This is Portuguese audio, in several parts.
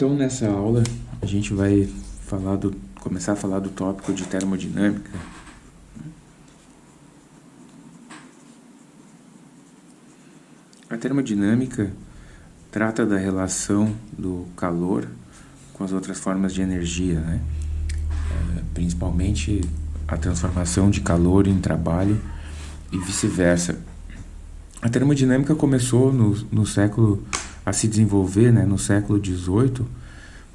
Então, nessa aula, a gente vai falar do, começar a falar do tópico de termodinâmica. A termodinâmica trata da relação do calor com as outras formas de energia, né? É, principalmente a transformação de calor em trabalho e vice-versa. A termodinâmica começou no, no século a se desenvolver né, no século XVIII,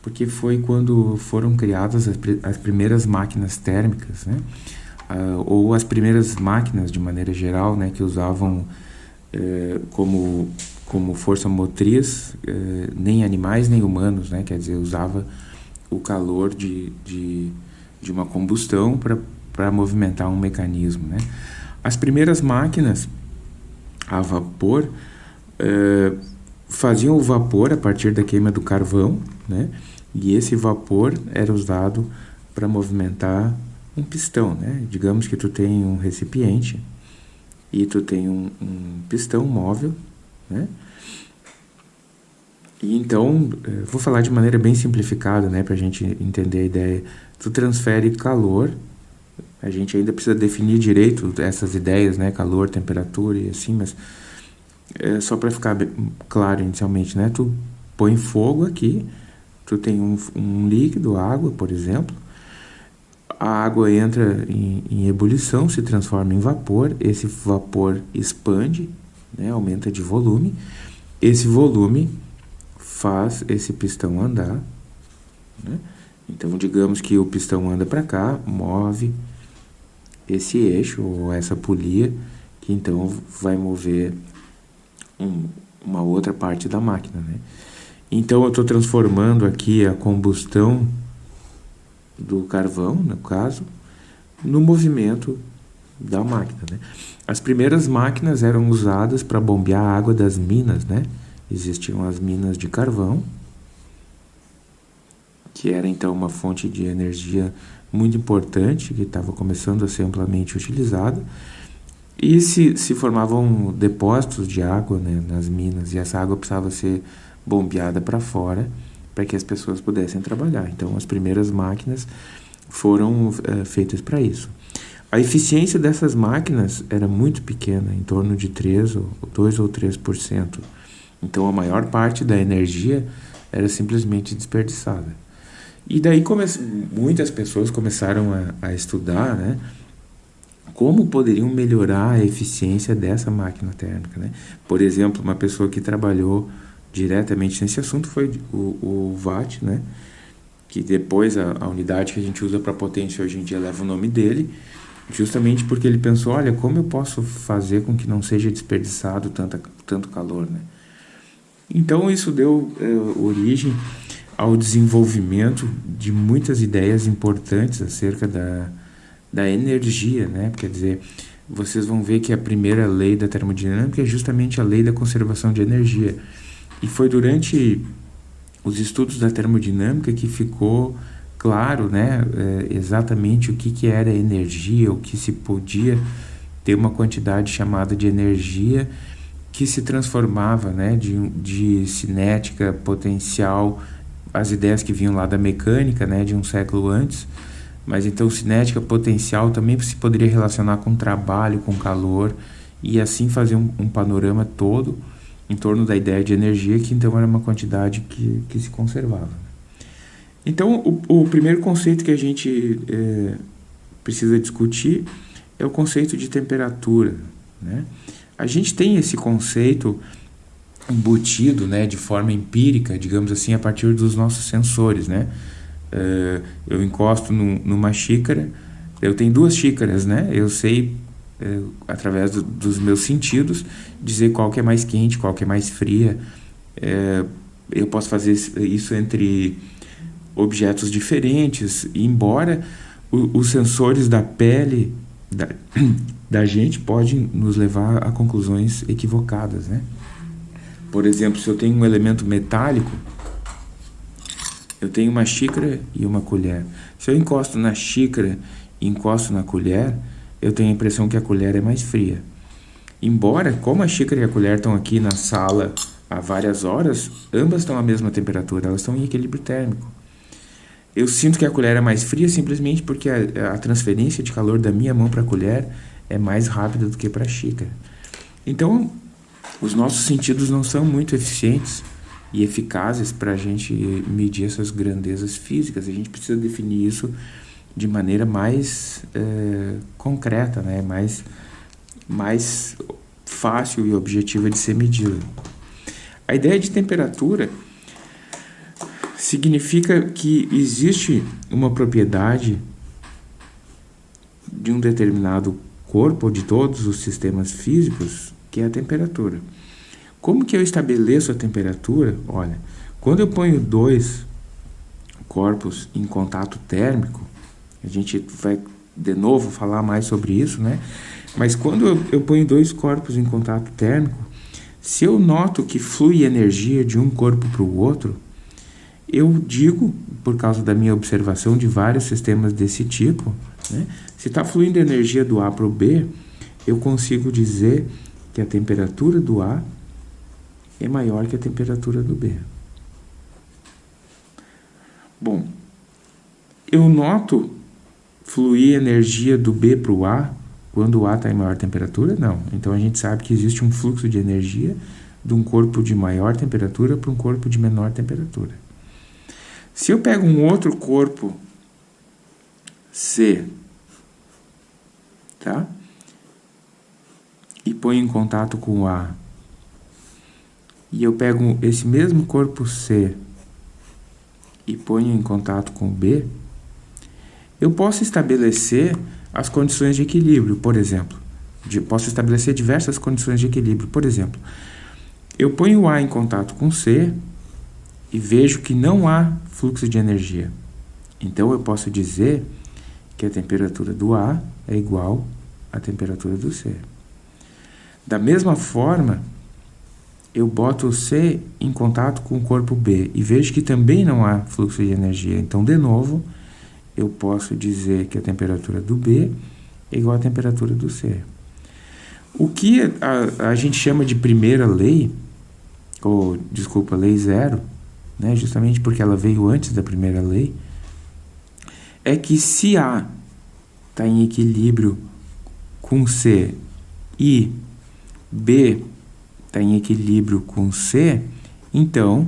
porque foi quando foram criadas as, as primeiras máquinas térmicas, né, uh, ou as primeiras máquinas de maneira geral, né, que usavam uh, como como força motriz uh, nem animais nem humanos, né, quer dizer usava o calor de, de, de uma combustão para movimentar um mecanismo, né. As primeiras máquinas a vapor uh, faziam o vapor a partir da queima do carvão, né? E esse vapor era usado para movimentar um pistão, né? Digamos que tu tem um recipiente e tu tem um, um pistão móvel, né? E então, eh, vou falar de maneira bem simplificada, né, para a gente entender a ideia. Tu transfere calor, a gente ainda precisa definir direito essas ideias, né, calor, temperatura e assim, mas é, só para ficar claro inicialmente, né? Tu põe fogo aqui, tu tem um, um líquido, água, por exemplo, a água entra em, em, ebulição, se transforma em vapor, esse vapor expande, né, aumenta de volume, esse volume faz esse pistão andar, né? então digamos que o pistão anda para cá, move esse eixo ou essa polia, que então vai mover um, uma outra parte da máquina. Né? Então eu estou transformando aqui a combustão do carvão, no caso, no movimento da máquina. Né? As primeiras máquinas eram usadas para bombear a água das minas. Né? Existiam as minas de carvão, que era então uma fonte de energia muito importante, que estava começando a ser amplamente utilizada. E se, se formavam depósitos de água né, nas minas, e essa água precisava ser bombeada para fora para que as pessoas pudessem trabalhar. Então, as primeiras máquinas foram é, feitas para isso. A eficiência dessas máquinas era muito pequena, em torno de 3 ou 2 ou 3%. Então, a maior parte da energia era simplesmente desperdiçada. E daí muitas pessoas começaram a, a estudar, né? Como poderiam melhorar a eficiência dessa máquina térmica. Né? Por exemplo, uma pessoa que trabalhou diretamente nesse assunto foi o, o Watt, né? que depois a, a unidade que a gente usa para potência hoje em dia leva o nome dele, justamente porque ele pensou, olha, como eu posso fazer com que não seja desperdiçado tanta, tanto calor, né? Então isso deu é, origem ao desenvolvimento de muitas ideias importantes acerca da, da energia, né? Quer dizer, vocês vão ver que a primeira lei da termodinâmica é justamente a lei da conservação de energia. E foi durante os estudos da termodinâmica que ficou claro, né, é, exatamente o que, que era energia, o que se podia ter uma quantidade chamada de energia que se transformava, né, de, de cinética, potencial, as ideias que vinham lá da mecânica, né, de um século antes, mas então cinética potencial também se poderia relacionar com trabalho, com calor e assim fazer um, um, panorama todo em torno da ideia de energia que então era uma quantidade que, que se conservava. Então o, o primeiro conceito que a gente é, precisa discutir é o conceito de temperatura. Né? A gente tem esse conceito embutido né, de forma empírica, digamos assim, a partir dos nossos sensores, né? Uh, eu encosto num, numa xícara, eu tenho duas xícaras, né? Eu sei, uh, através do, dos meus sentidos, dizer qual que é mais quente, qual que é mais fria. Uh, eu posso fazer isso entre objetos diferentes, embora o, os sensores da pele da, da gente podem nos levar a conclusões equivocadas, né? Por exemplo, se eu tenho um elemento metálico, eu tenho uma xícara e uma colher. Se eu encosto na xícara e encosto na colher, eu tenho a impressão que a colher é mais fria. Embora, como a xícara e a colher estão aqui na sala há várias horas, ambas estão à mesma temperatura, elas estão em equilíbrio térmico. Eu sinto que a colher é mais fria simplesmente porque a, a transferência de calor da minha mão para a colher é mais rápida do que para a xícara. Então, os nossos sentidos não são muito eficientes e eficazes para a gente medir essas grandezas físicas. A gente precisa definir isso de maneira mais é, concreta, né? mais, mais fácil e objetiva de ser medido. A ideia de temperatura significa que existe uma propriedade de um determinado corpo ou de todos os sistemas físicos que é a temperatura. Como que eu estabeleço a temperatura? Olha, quando eu ponho dois corpos em contato térmico, a gente vai de novo falar mais sobre isso, né? Mas quando eu, eu ponho dois corpos em contato térmico, se eu noto que flui energia de um corpo para o outro, eu digo, por causa da minha observação de vários sistemas desse tipo, né? se está fluindo energia do A para o B, eu consigo dizer que a temperatura do A é maior que a temperatura do B. Bom, eu noto fluir energia do B para o A quando o A está em maior temperatura? Não. Então a gente sabe que existe um fluxo de energia de um corpo de maior temperatura para um corpo de menor temperatura. Se eu pego um outro corpo C, tá? e põe em contato com o A, e eu pego esse mesmo corpo C e ponho em contato com B, eu posso estabelecer as condições de equilíbrio, por exemplo. De, posso estabelecer diversas condições de equilíbrio. Por exemplo, eu ponho A em contato com C e vejo que não há fluxo de energia. Então eu posso dizer que a temperatura do A é igual à temperatura do C. Da mesma forma, eu boto o C em contato com o corpo B e vejo que também não há fluxo de energia. Então, de novo, eu posso dizer que a temperatura do B é igual à temperatura do C. O que a, a gente chama de primeira lei, ou, desculpa, lei zero, né, justamente porque ela veio antes da primeira lei, é que se A está em equilíbrio com C e B está em equilíbrio com C, então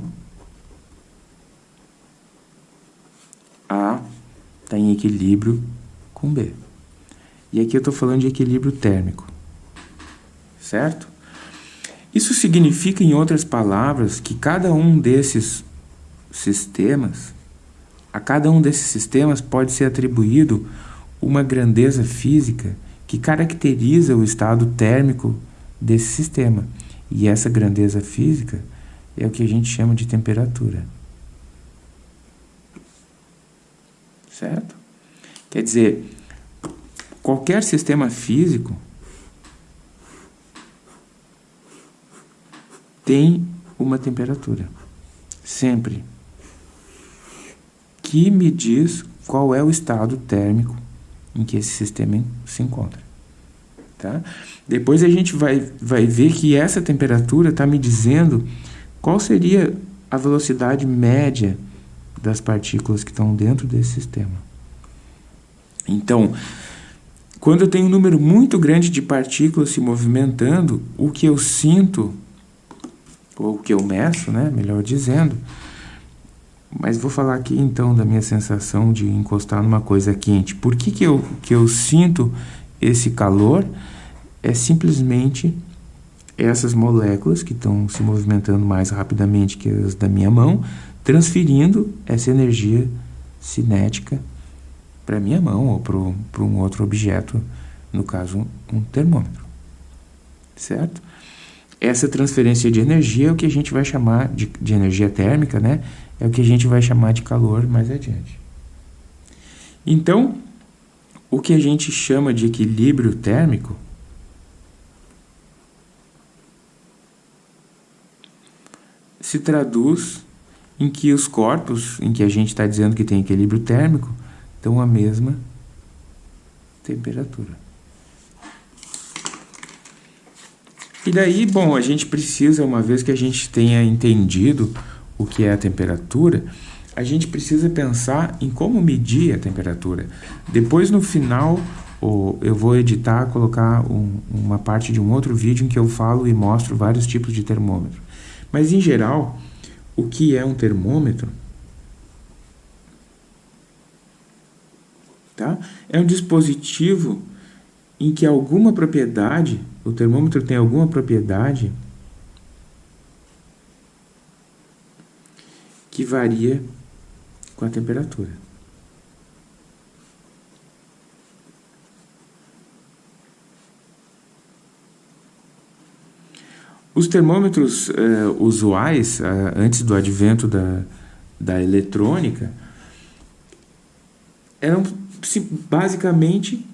A está em equilíbrio com B. E aqui eu estou falando de equilíbrio térmico, certo? Isso significa, em outras palavras, que cada um desses sistemas, a cada um desses sistemas pode ser atribuído uma grandeza física que caracteriza o estado térmico desse sistema. E essa grandeza física é o que a gente chama de temperatura. Certo? Quer dizer, qualquer sistema físico tem uma temperatura. Sempre. Que me diz qual é o estado térmico em que esse sistema se encontra. Tá? Depois a gente vai, vai ver que essa temperatura está me dizendo qual seria a velocidade média das partículas que estão dentro desse sistema. Então, quando eu tenho um número muito grande de partículas se movimentando, o que eu sinto, ou o que eu meço, né, melhor dizendo, mas vou falar aqui então da minha sensação de encostar numa coisa quente. Por que, que, eu, que eu sinto esse calor é simplesmente essas moléculas que estão se movimentando mais rapidamente que as da minha mão, transferindo essa energia cinética para minha mão ou para um outro objeto, no caso um termômetro. Certo? Essa transferência de energia é o que a gente vai chamar de, de energia térmica, né? É o que a gente vai chamar de calor mais adiante. Então, o que a gente chama de equilíbrio térmico se traduz em que os corpos em que a gente está dizendo que tem equilíbrio térmico estão à mesma temperatura. E daí, bom, a gente precisa, uma vez que a gente tenha entendido o que é a temperatura, a gente precisa pensar em como medir a temperatura. Depois, no final, eu vou editar, colocar um, uma parte de um outro vídeo em que eu falo e mostro vários tipos de termômetro. Mas, em geral, o que é um termômetro? Tá? É um dispositivo em que alguma propriedade, o termômetro tem alguma propriedade que varia com a temperatura. Os termômetros uh, usuais, uh, antes do advento da, da eletrônica, eram basicamente,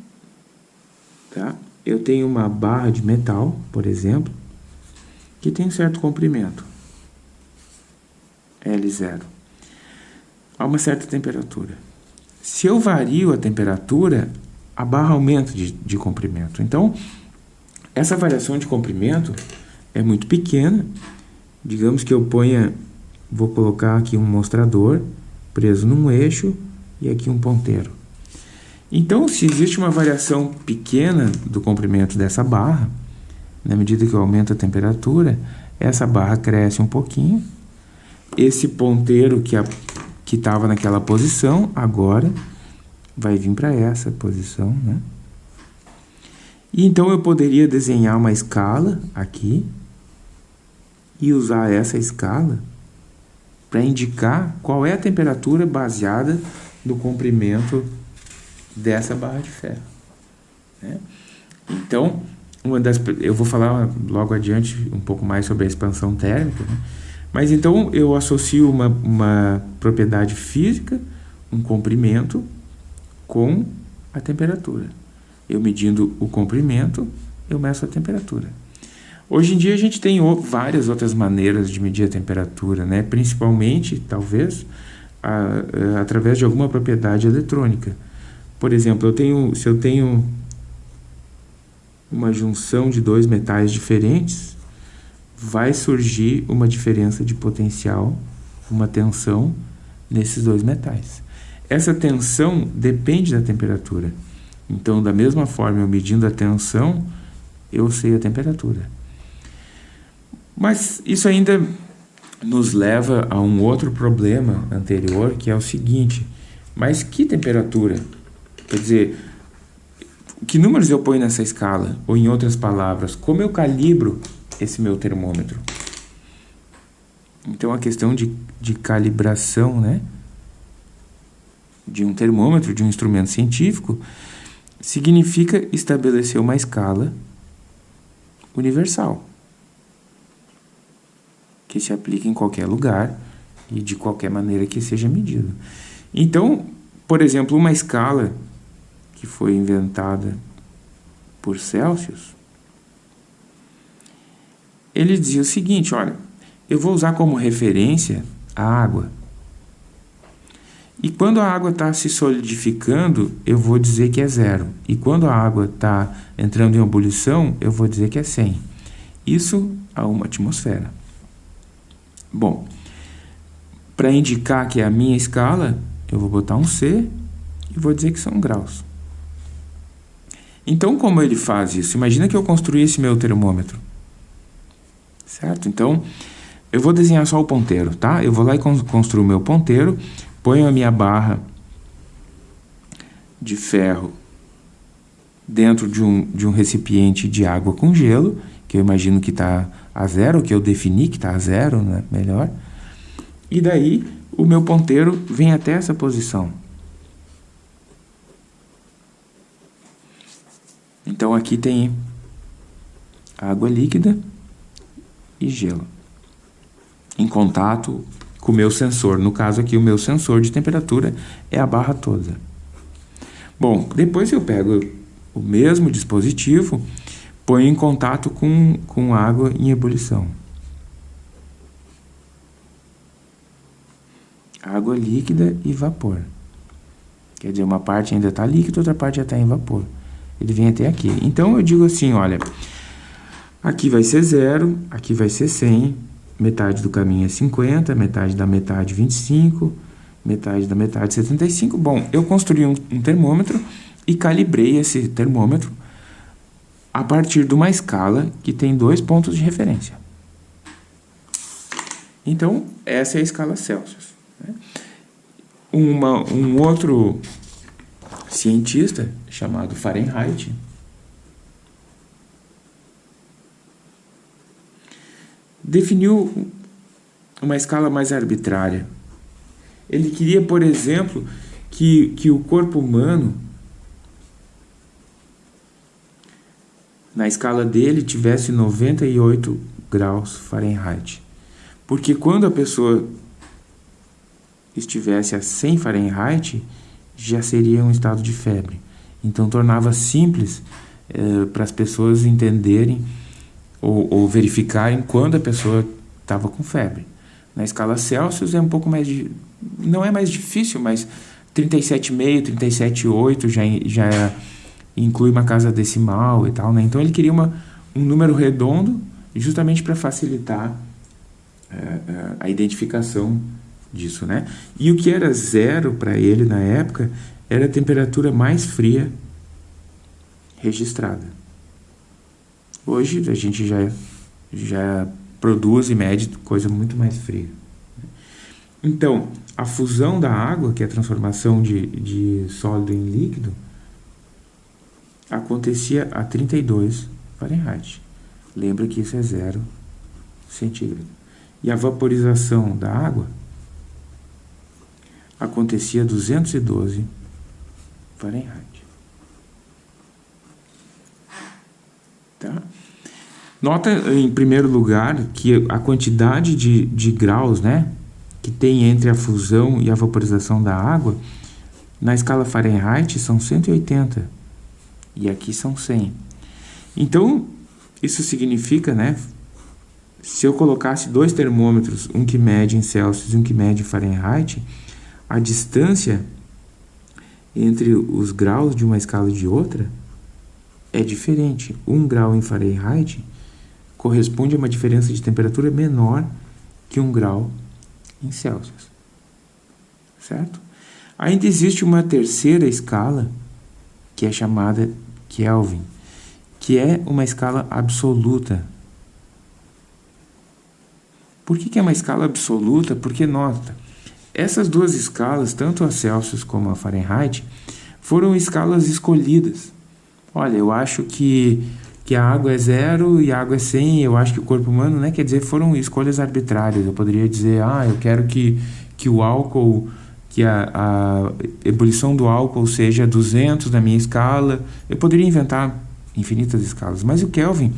tá? eu tenho uma barra de metal, por exemplo, que tem um certo comprimento, L0, a uma certa temperatura. Se eu vario a temperatura, a barra aumenta de, de comprimento. Então, essa variação de comprimento é muito pequena. Digamos que eu ponha, vou colocar aqui um mostrador preso num eixo e aqui um ponteiro. Então, se existe uma variação pequena do comprimento dessa barra, na medida que eu aumento a temperatura, essa barra cresce um pouquinho. Esse ponteiro que que estava naquela posição, agora vai vir para essa posição, né? E então eu poderia desenhar uma escala aqui, e usar essa escala para indicar qual é a temperatura baseada no comprimento dessa barra de ferro. Né? Então, uma das, eu vou falar logo adiante um pouco mais sobre a expansão térmica, né? Mas então eu associo uma, uma propriedade física, um comprimento, com a temperatura. Eu medindo o comprimento, eu meço a temperatura. Hoje em dia a gente tem várias outras maneiras de medir a temperatura, né? principalmente, talvez, a, a, através de alguma propriedade eletrônica. Por exemplo, eu tenho, se eu tenho uma junção de dois metais diferentes, vai surgir uma diferença de potencial, uma tensão nesses dois metais. Essa tensão depende da temperatura. Então, da mesma forma, eu medindo a tensão, eu sei a temperatura. Mas isso ainda nos leva a um outro problema anterior, que é o seguinte: mas que temperatura? Quer dizer, que números eu ponho nessa escala? Ou em outras palavras, como eu calibro esse meu termômetro? Então a questão de, de calibração, né? De um termômetro, de um instrumento científico, significa estabelecer uma escala universal que se aplica em qualquer lugar e de qualquer maneira que seja medido. Então, por exemplo, uma escala que foi inventada por Celsius, ele dizia o seguinte, olha, eu vou usar como referência a água. E quando a água está se solidificando, eu vou dizer que é zero. E quando a água está entrando em ebulição, eu vou dizer que é 100. Isso a uma atmosfera. Bom, para indicar que é a minha escala, eu vou botar um C e vou dizer que são graus. Então, como ele faz isso? Imagina que eu construí esse meu termômetro. Certo? Então, eu vou desenhar só o ponteiro, tá? Eu vou lá e construo o meu ponteiro, ponho a minha barra de ferro dentro de um, de um recipiente de água com gelo, que eu imagino que está a zero, que eu defini que está a zero, né? melhor. E daí o meu ponteiro vem até essa posição. Então aqui tem água líquida e gelo em contato com o meu sensor. No caso aqui, o meu sensor de temperatura é a barra toda. Bom, depois eu pego o mesmo dispositivo põe em contato com, com água em ebulição. Água líquida e vapor. Quer dizer, uma parte ainda está líquida, outra parte já está em vapor. Ele vem até aqui. Então, eu digo assim, olha, Aqui vai ser zero, aqui vai ser 100, metade do caminho é 50, metade da metade 25, metade da metade 75. Bom, eu construí um, um termômetro e calibrei esse termômetro a partir de uma escala que tem dois pontos de referência. Então, essa é a escala Celsius. Né? Uma, um outro cientista chamado Fahrenheit definiu uma escala mais arbitrária. Ele queria, por exemplo, que, que o corpo humano, na escala dele, tivesse 98 graus Fahrenheit. Porque quando a pessoa estivesse a 100 Fahrenheit, já seria um estado de febre. Então tornava simples eh, para as pessoas entenderem ou, ou verificarem quando a pessoa estava com febre. Na escala Celsius é um pouco mais de, não é mais difícil, mas 37,5, 37,8 já já inclui uma casa decimal e tal, né? Então ele queria uma, um número redondo justamente para facilitar é, é, a identificação disso, né? E o que era zero para ele na época era a temperatura mais fria registrada. Hoje a gente já, já produz e mede coisa muito mais fria. Então, a fusão da água, que é a transformação de, de sólido em líquido, acontecia a 32 Fahrenheit. Lembra que isso é zero centígrado. E a vaporização da água acontecia a 212 Fahrenheit. Tá? Nota, em primeiro lugar, que a quantidade de, de graus né, que tem entre a fusão e a vaporização da água, na escala Fahrenheit são 180 e aqui são 100. Então, isso significa, né, se eu colocasse dois termômetros, um que mede em Celsius e um que mede em Fahrenheit, a distância entre os graus de uma escala e de outra é diferente. Um grau em Fahrenheit corresponde a uma diferença de temperatura menor que um grau em Celsius. Certo? Ainda existe uma terceira escala, que é chamada Kelvin, que é uma escala absoluta. Por que, que é uma escala absoluta? Porque, nota, essas duas escalas, tanto a Celsius como a Fahrenheit, foram escalas escolhidas olha, eu acho que, que a água é zero e a água é 100, eu acho que o corpo humano, né? Quer dizer, foram escolhas arbitrárias. Eu poderia dizer, ah, eu quero que, que o álcool, que a, a ebulição do álcool seja 200 na minha escala. Eu poderia inventar infinitas escalas, mas o Kelvin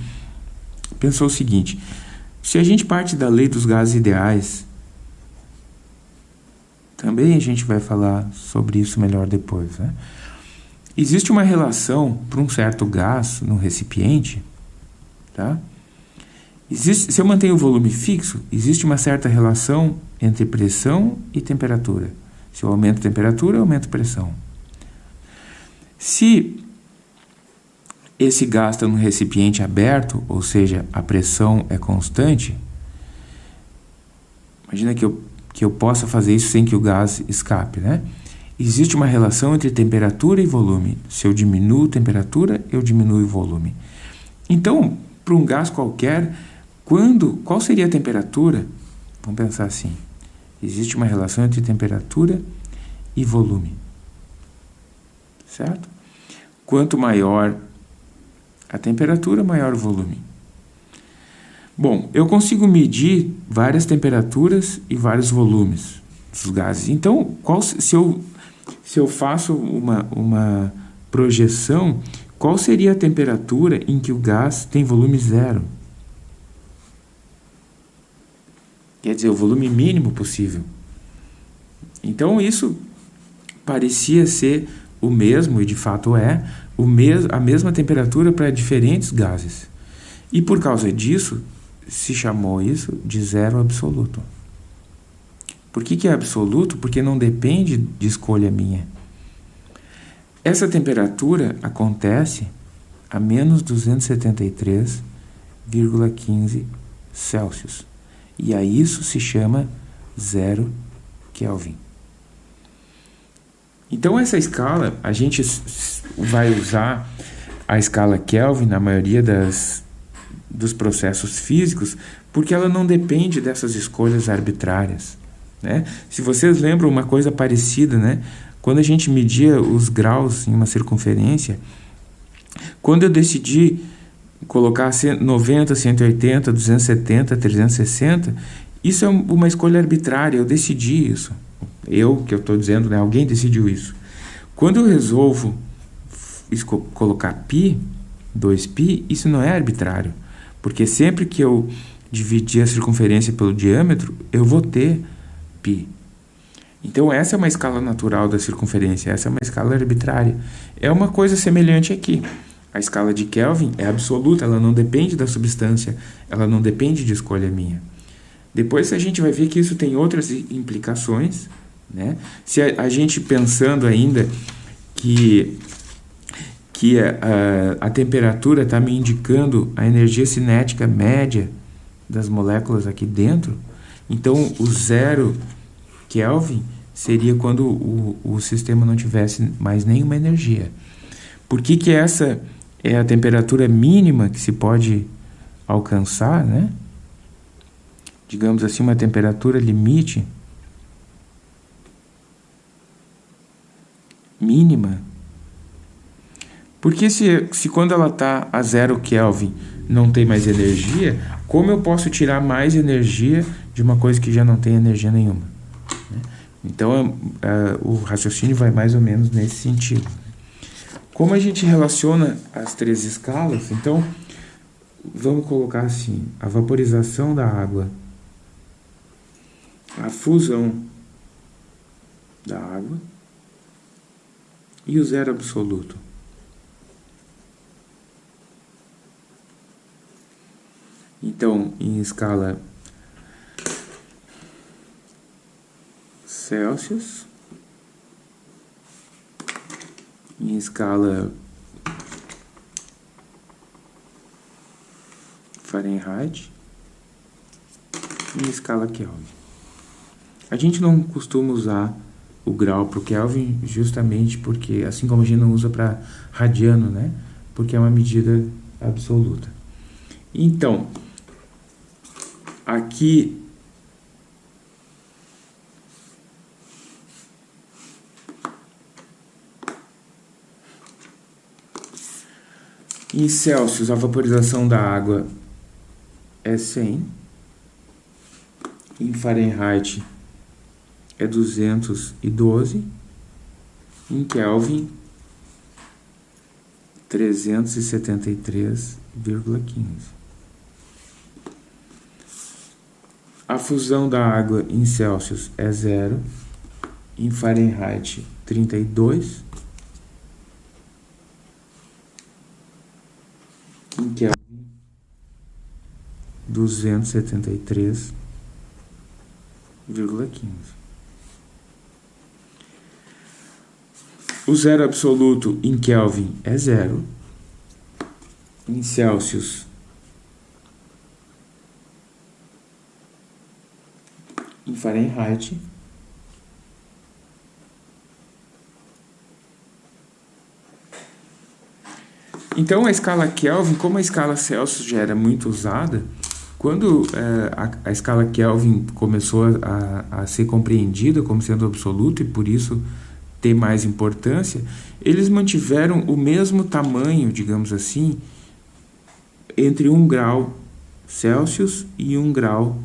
pensou o seguinte, se a gente parte da lei dos gases ideais, também a gente vai falar sobre isso melhor depois, né? Existe uma relação para um certo gás no recipiente, tá? Existe, se eu mantenho o volume fixo, existe uma certa relação entre pressão e temperatura. Se eu aumento a temperatura, eu aumento a pressão. Se esse gás está no recipiente aberto, ou seja, a pressão é constante, imagina que eu, que eu possa fazer isso sem que o gás escape, né? Existe uma relação entre temperatura e volume. Se eu diminuo temperatura, eu diminuo o volume. Então, para um gás qualquer, quando, qual seria a temperatura? Vamos pensar assim. Existe uma relação entre temperatura e volume. Certo? Quanto maior a temperatura, maior o volume. Bom, eu consigo medir várias temperaturas e vários volumes dos gases. Então, qual, se eu se eu faço uma, uma projeção, qual seria a temperatura em que o gás tem volume zero? Quer dizer, o volume mínimo possível. Então, isso parecia ser o mesmo, e de fato é, o mes a mesma temperatura para diferentes gases. E por causa disso, se chamou isso de zero absoluto. Por que, que é absoluto? Porque não depende de escolha minha. Essa temperatura acontece a menos 273 0,15 Celsius. E a isso se chama zero Kelvin. Então essa escala, a gente vai usar a escala Kelvin na maioria das, dos processos físicos, porque ela não depende dessas escolhas arbitrárias. Né? Se vocês lembram uma coisa parecida, né? quando a gente media os graus em uma circunferência, quando eu decidi colocar 90, 180, 270, 360, isso é uma escolha arbitrária, eu decidi isso. Eu, que eu estou dizendo, né? alguém decidiu isso. Quando eu resolvo colocar π, 2π, isso não é arbitrário. Porque sempre que eu dividir a circunferência pelo diâmetro, eu vou ter Então, essa é uma escala natural da circunferência, essa é uma escala arbitrária. É uma coisa semelhante aqui. A escala de Kelvin é absoluta, ela não depende da substância, ela não depende de escolha minha. Depois a gente vai ver que isso tem outras implicações. Né? Se a, a gente pensando ainda que, que a, a, a temperatura está me indicando a energia cinética média das moléculas aqui dentro, então o zero Kelvin seria quando o, o sistema não tivesse mais nenhuma energia. Por que, que essa é a temperatura mínima que se pode alcançar, né? Digamos assim, uma temperatura limite mínima. Porque se, se quando ela está a zero Kelvin não tem mais energia, como eu posso tirar mais energia de uma coisa que já não tem energia nenhuma? Né? Então, é, o raciocínio vai mais ou menos nesse sentido. Como a gente relaciona as três escalas, então vamos colocar assim: a vaporização da água, a fusão da água e o zero absoluto. Então, em escala Celsius, em escala Fahrenheit em escala Kelvin. A gente não costuma usar o grau para o Kelvin justamente porque, assim como a gente não usa para radiano, né? Porque é uma medida absoluta. Então, aqui Em Celsius, a vaporização da água é 100. Em Fahrenheit é 212. Em Kelvin, 373,15. A fusão da água em Celsius é zero. Em Fahrenheit, 32. em Kelvin 273,15. O zero absoluto em Kelvin é zero. Em Celsius, em Fahrenheit, Então, a escala Kelvin, como a escala Celsius já era muito usada, quando é, a, a, escala Kelvin começou a, a, ser compreendida como sendo absoluta e por isso ter mais importância, eles mantiveram o mesmo tamanho, digamos assim, entre 1 grau Celsius e 1 grau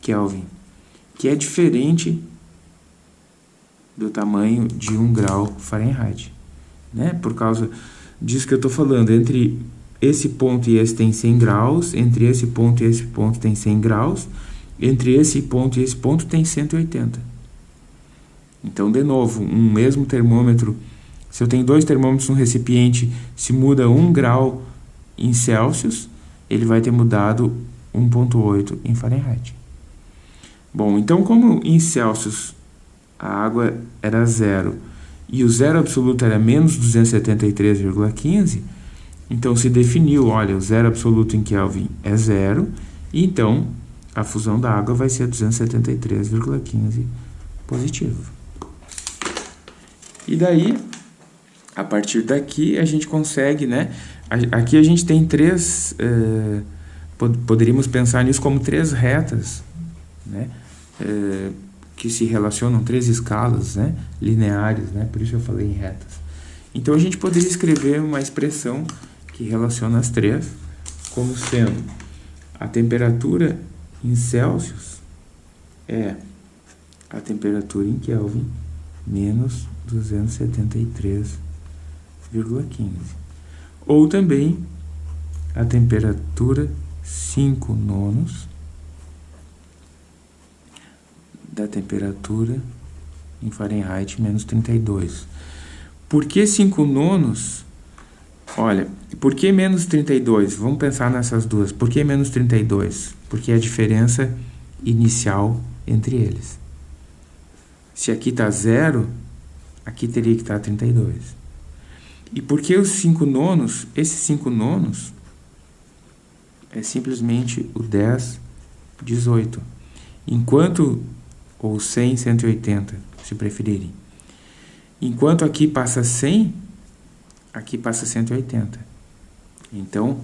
Kelvin, que é diferente do tamanho de 1 grau Fahrenheit, né? Por causa disso que eu estou falando. Entre esse ponto e esse tem 100 graus, entre esse ponto e esse ponto tem 100 graus, entre esse ponto e esse ponto tem 180. Então, de novo, um mesmo termômetro, se eu tenho dois termômetros no recipiente, se muda 1 grau em Celsius, ele vai ter mudado 1.8 em Fahrenheit. Bom, então como em Celsius a água era zero, e o zero absoluto era menos 273,15, Então, se definiu, olha, o zero absoluto em Kelvin é zero, e então a fusão da água vai ser 273,15 positivo. E daí, a partir daqui, a gente consegue, né? Aqui a gente tem três, eh, poderíamos pensar nisso como três retas, né? Eh, que se relacionam, três escalas, né? Lineares, né? Por isso eu falei em retas. Então a gente poderia escrever uma expressão que relaciona as três como sendo a temperatura em Celsius é a temperatura em Kelvin menos 273,15. Ou também a temperatura 5 nonos da temperatura em Fahrenheit menos 32. Por que 5 nonos? Olha, por que menos 32? Vamos pensar nessas duas. Por que menos 32? Porque é a diferença inicial entre eles. Se aqui está zero, aqui teria que estar 32. E por que os 5 nonos? Esses 5 nonos é simplesmente o 10, 18. Enquanto, ou 100, 180, se preferirem. Enquanto aqui passa 100, aqui passa 180. Então,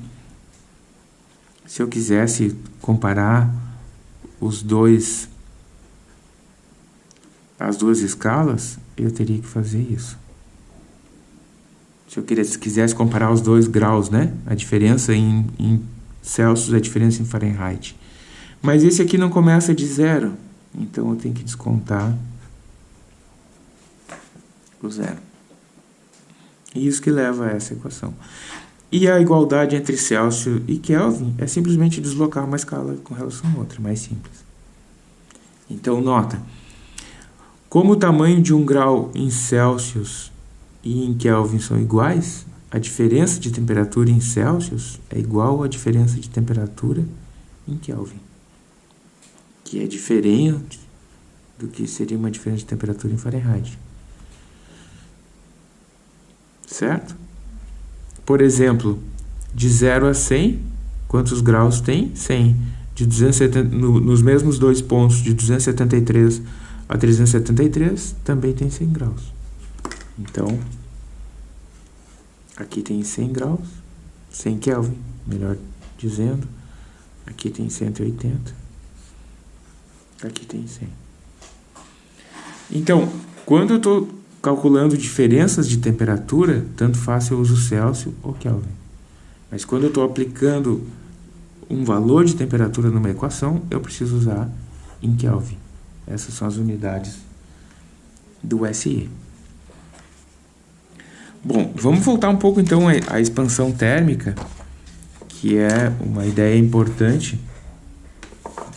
se eu quisesse comparar os dois as duas escalas, eu teria que fazer isso. Se eu quisesse, comparar os dois graus, né? A diferença em, em Celsius, a diferença em Fahrenheit. Mas esse aqui não começa de zero, então eu tenho que descontar o zero. E isso que leva a essa equação. E a igualdade entre Celsius e Kelvin é simplesmente deslocar uma escala com relação a outra, mais simples. Então, nota, como o tamanho de um grau em Celsius e em Kelvin são iguais, a diferença de temperatura em Celsius é igual à diferença de temperatura em Kelvin, que é diferente do que seria uma diferença de temperatura em Fahrenheit. Certo? Por exemplo, de 0 a 100, quantos graus tem? 100. De 270, no, nos mesmos dois pontos, de 273 a 373, também tem 100 graus. Então, aqui tem 100 graus, 100 Kelvin, melhor dizendo. Aqui tem 180. Aqui tem 100. Então, quando eu estou calculando diferenças de temperatura, tanto faz se eu uso Celsius ou Kelvin. Mas quando eu estou aplicando um valor de temperatura numa equação, eu preciso usar em Kelvin. Essas são as unidades do SI. Bom, vamos voltar um pouco então à expansão térmica, que é uma ideia importante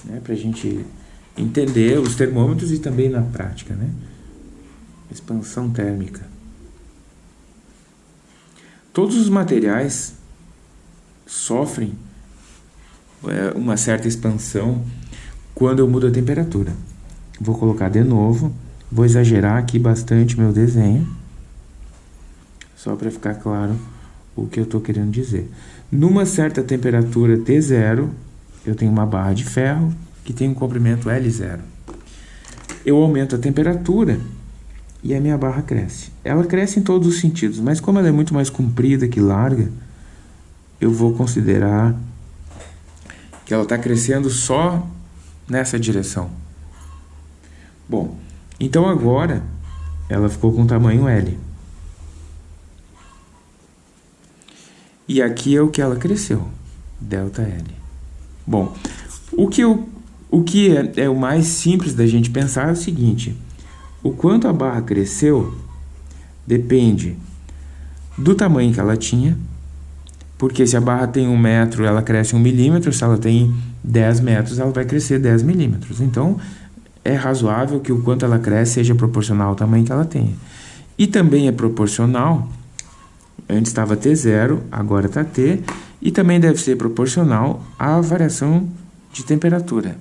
né, para a gente entender os termômetros e também na prática, né? Expansão térmica. Todos os materiais sofrem é, uma certa expansão quando eu mudo a temperatura. Vou colocar de novo, vou exagerar aqui bastante meu desenho, só para ficar claro o que eu estou querendo dizer. Numa certa temperatura T0, eu tenho uma barra de ferro que tem um comprimento L0. Eu aumento a temperatura e a minha barra cresce. Ela cresce em todos os sentidos, mas como ela é muito mais comprida que larga, eu vou considerar que ela está crescendo só nessa direção. Bom, então agora ela ficou com tamanho L. E aqui é o que ela cresceu, delta L. Bom, o que, eu, o, que é, é o mais simples da gente pensar é o seguinte, o quanto a barra cresceu depende do tamanho que ela tinha, porque se a barra tem um metro, ela cresce um milímetro, se ela tem 10 metros, ela vai crescer 10 milímetros. Então, é razoável que o quanto ela cresce seja proporcional ao tamanho que ela tenha. E também é proporcional, antes estava T0, agora está T, e também deve ser proporcional à variação de temperatura.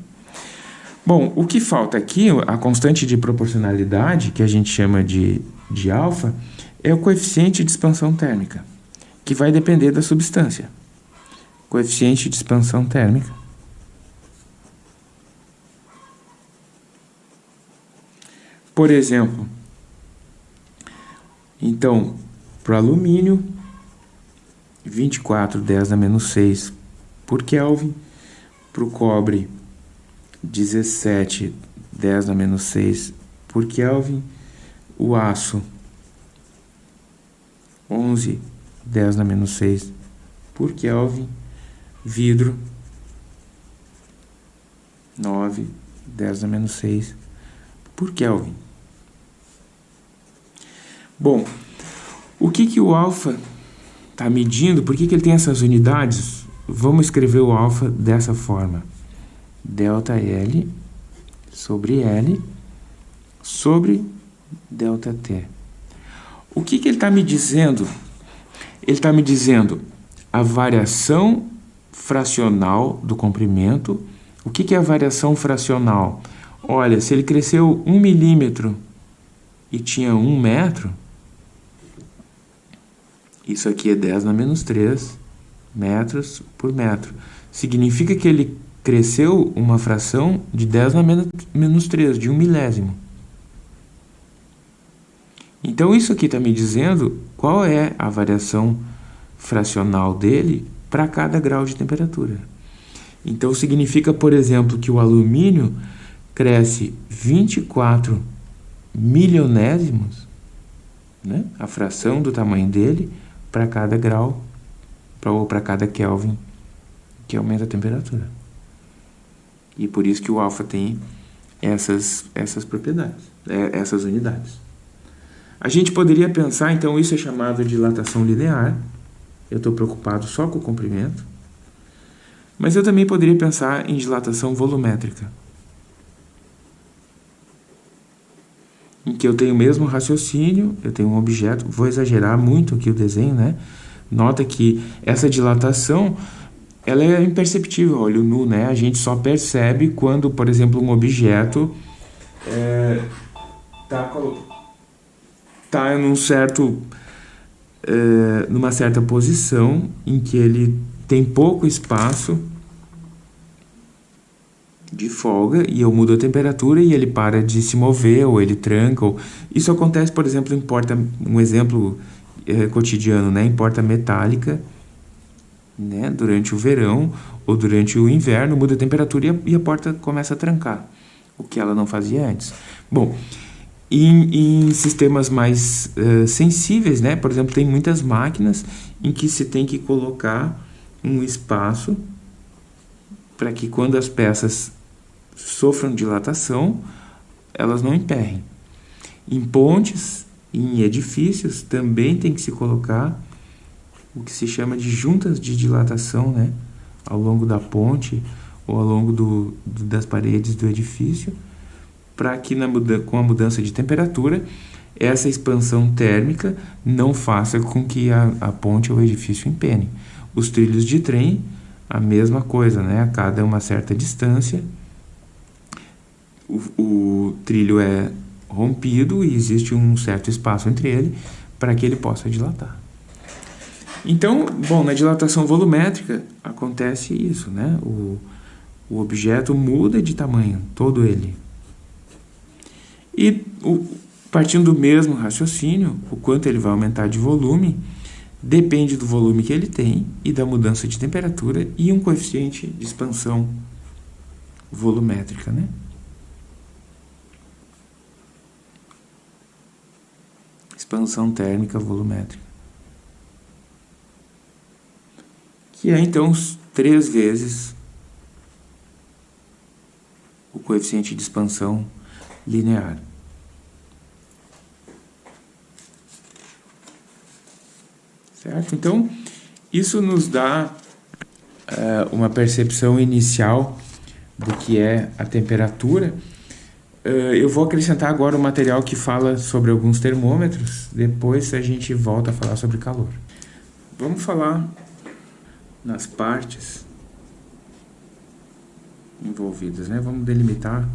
Bom, o que falta aqui, a constante de proporcionalidade, que a gente chama de, de alfa, é o coeficiente de expansão térmica. que vai depender da substância. Coeficiente de expansão térmica. Por exemplo, então, para o alumínio, 24, 10 a menos 6 por Kelvin. Para o cobre, 17, 10 a menos 6 por Kelvin. O aço, 11, 10 a menos 6 por Kelvin. Vidro, 9, 10 a menos 6 por Kelvin. Bom, o que, que o alfa está medindo? Por que, que ele tem essas unidades? Vamos escrever o alfa dessa forma. Delta L sobre L sobre delta T. O que, que ele está me dizendo? Ele está me dizendo a variação fracional do comprimento. O que, que é a variação fracional? Olha, se ele cresceu um milímetro e tinha um metro, isso aqui é 10 na menos 3 metros por metro. Significa que ele cresceu uma fração de 10 na menos 3, de um milésimo. Então, isso aqui está me dizendo qual é a variação fracional dele para cada grau de temperatura. Então, significa, por exemplo, que o alumínio cresce 24 milionésimos, né? a fração do tamanho dele, para cada grau pra, ou para cada Kelvin que aumenta a temperatura. E por isso que o alfa tem essas, essas propriedades, é, essas unidades. A gente poderia pensar, então, isso é chamado de dilatação linear. Eu estou preocupado só com o comprimento. Mas eu também poderia pensar em dilatação volumétrica. em que eu tenho o mesmo raciocínio, eu tenho um objeto, vou exagerar muito aqui o desenho, né? Nota que essa dilatação, ela é imperceptível, olho nu, né? A gente só percebe quando, por exemplo, um objeto é, tá, tá num certo, é, numa certa posição em que ele tem pouco espaço de folga e eu mudo a temperatura e ele para de se mover ou ele tranca. Ou... Isso acontece, por exemplo, em porta, um exemplo é, cotidiano, né? em porta metálica, né? durante o verão ou durante o inverno, muda a temperatura e a, e a porta começa a trancar, o que ela não fazia antes. Bom, em, em sistemas mais uh, sensíveis, né? por exemplo, tem muitas máquinas em que se tem que colocar um espaço para que quando as peças sofram dilatação, elas não emperrem. Em pontes, em edifícios, também tem que se colocar o que se chama de juntas de dilatação, né? Ao longo da ponte ou ao longo do, do das paredes do edifício, para que na, com a mudança de temperatura, essa expansão térmica não faça com que a, a ponte ou o edifício empene. Os trilhos de trem, a mesma coisa, né? A cada uma certa distância, o, o trilho é rompido e existe um certo espaço entre ele para que ele possa dilatar. Então, bom, na dilatação volumétrica acontece isso, né? O, o objeto muda de tamanho, todo ele. E o, partindo do mesmo raciocínio, o quanto ele vai aumentar de volume depende do volume que ele tem e da mudança de temperatura e um coeficiente de expansão volumétrica, né? expansão térmica volumétrica. Que é então três vezes o coeficiente de expansão linear. Certo? Então, isso nos dá uh, uma percepção inicial do que é a temperatura Uh, eu vou acrescentar agora o um material que fala sobre alguns termômetros, depois a gente volta a falar sobre calor. Vamos falar nas partes envolvidas. Né? Vamos delimitar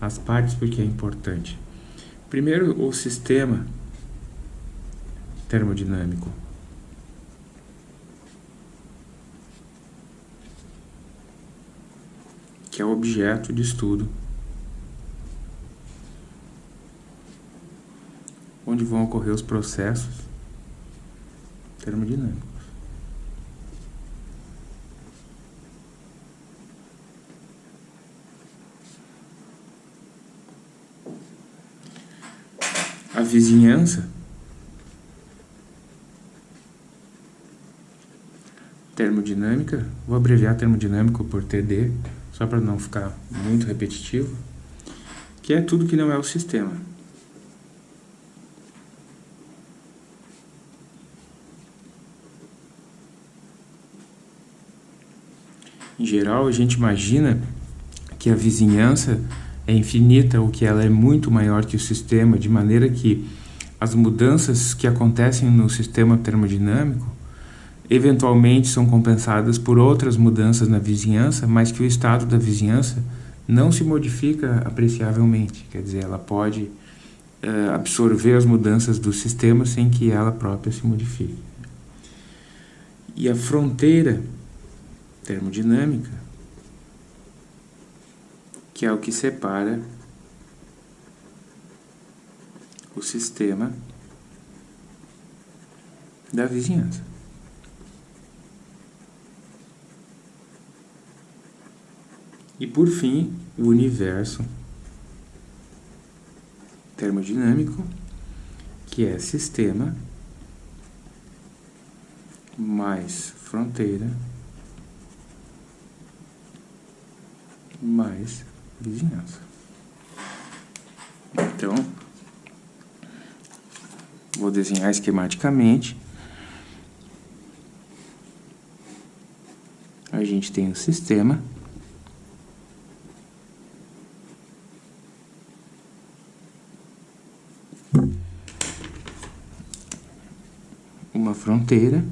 as partes porque é importante. Primeiro, o sistema termodinâmico. Que é o objeto de estudo. Onde vão ocorrer os processos termodinâmicos. Vizinhança termodinâmica, vou abreviar termodinâmico por TD, só para não ficar muito repetitivo, que é tudo que não é o sistema. Em geral, a gente imagina que a vizinhança é infinita ou que ela é muito maior que o sistema, de maneira que as mudanças que acontecem no sistema termodinâmico eventualmente são compensadas por outras mudanças na vizinhança, mas que o estado da vizinhança não se modifica apreciavelmente. Quer dizer, ela pode uh, absorver as mudanças do sistema sem que ela própria se modifique. E a fronteira termodinâmica, que é o que separa o sistema da vizinhança. E por fim, o universo termodinâmico, que é sistema mais fronteira mais vizinhança. Então, vou desenhar esquematicamente. A gente tem o sistema uma fronteira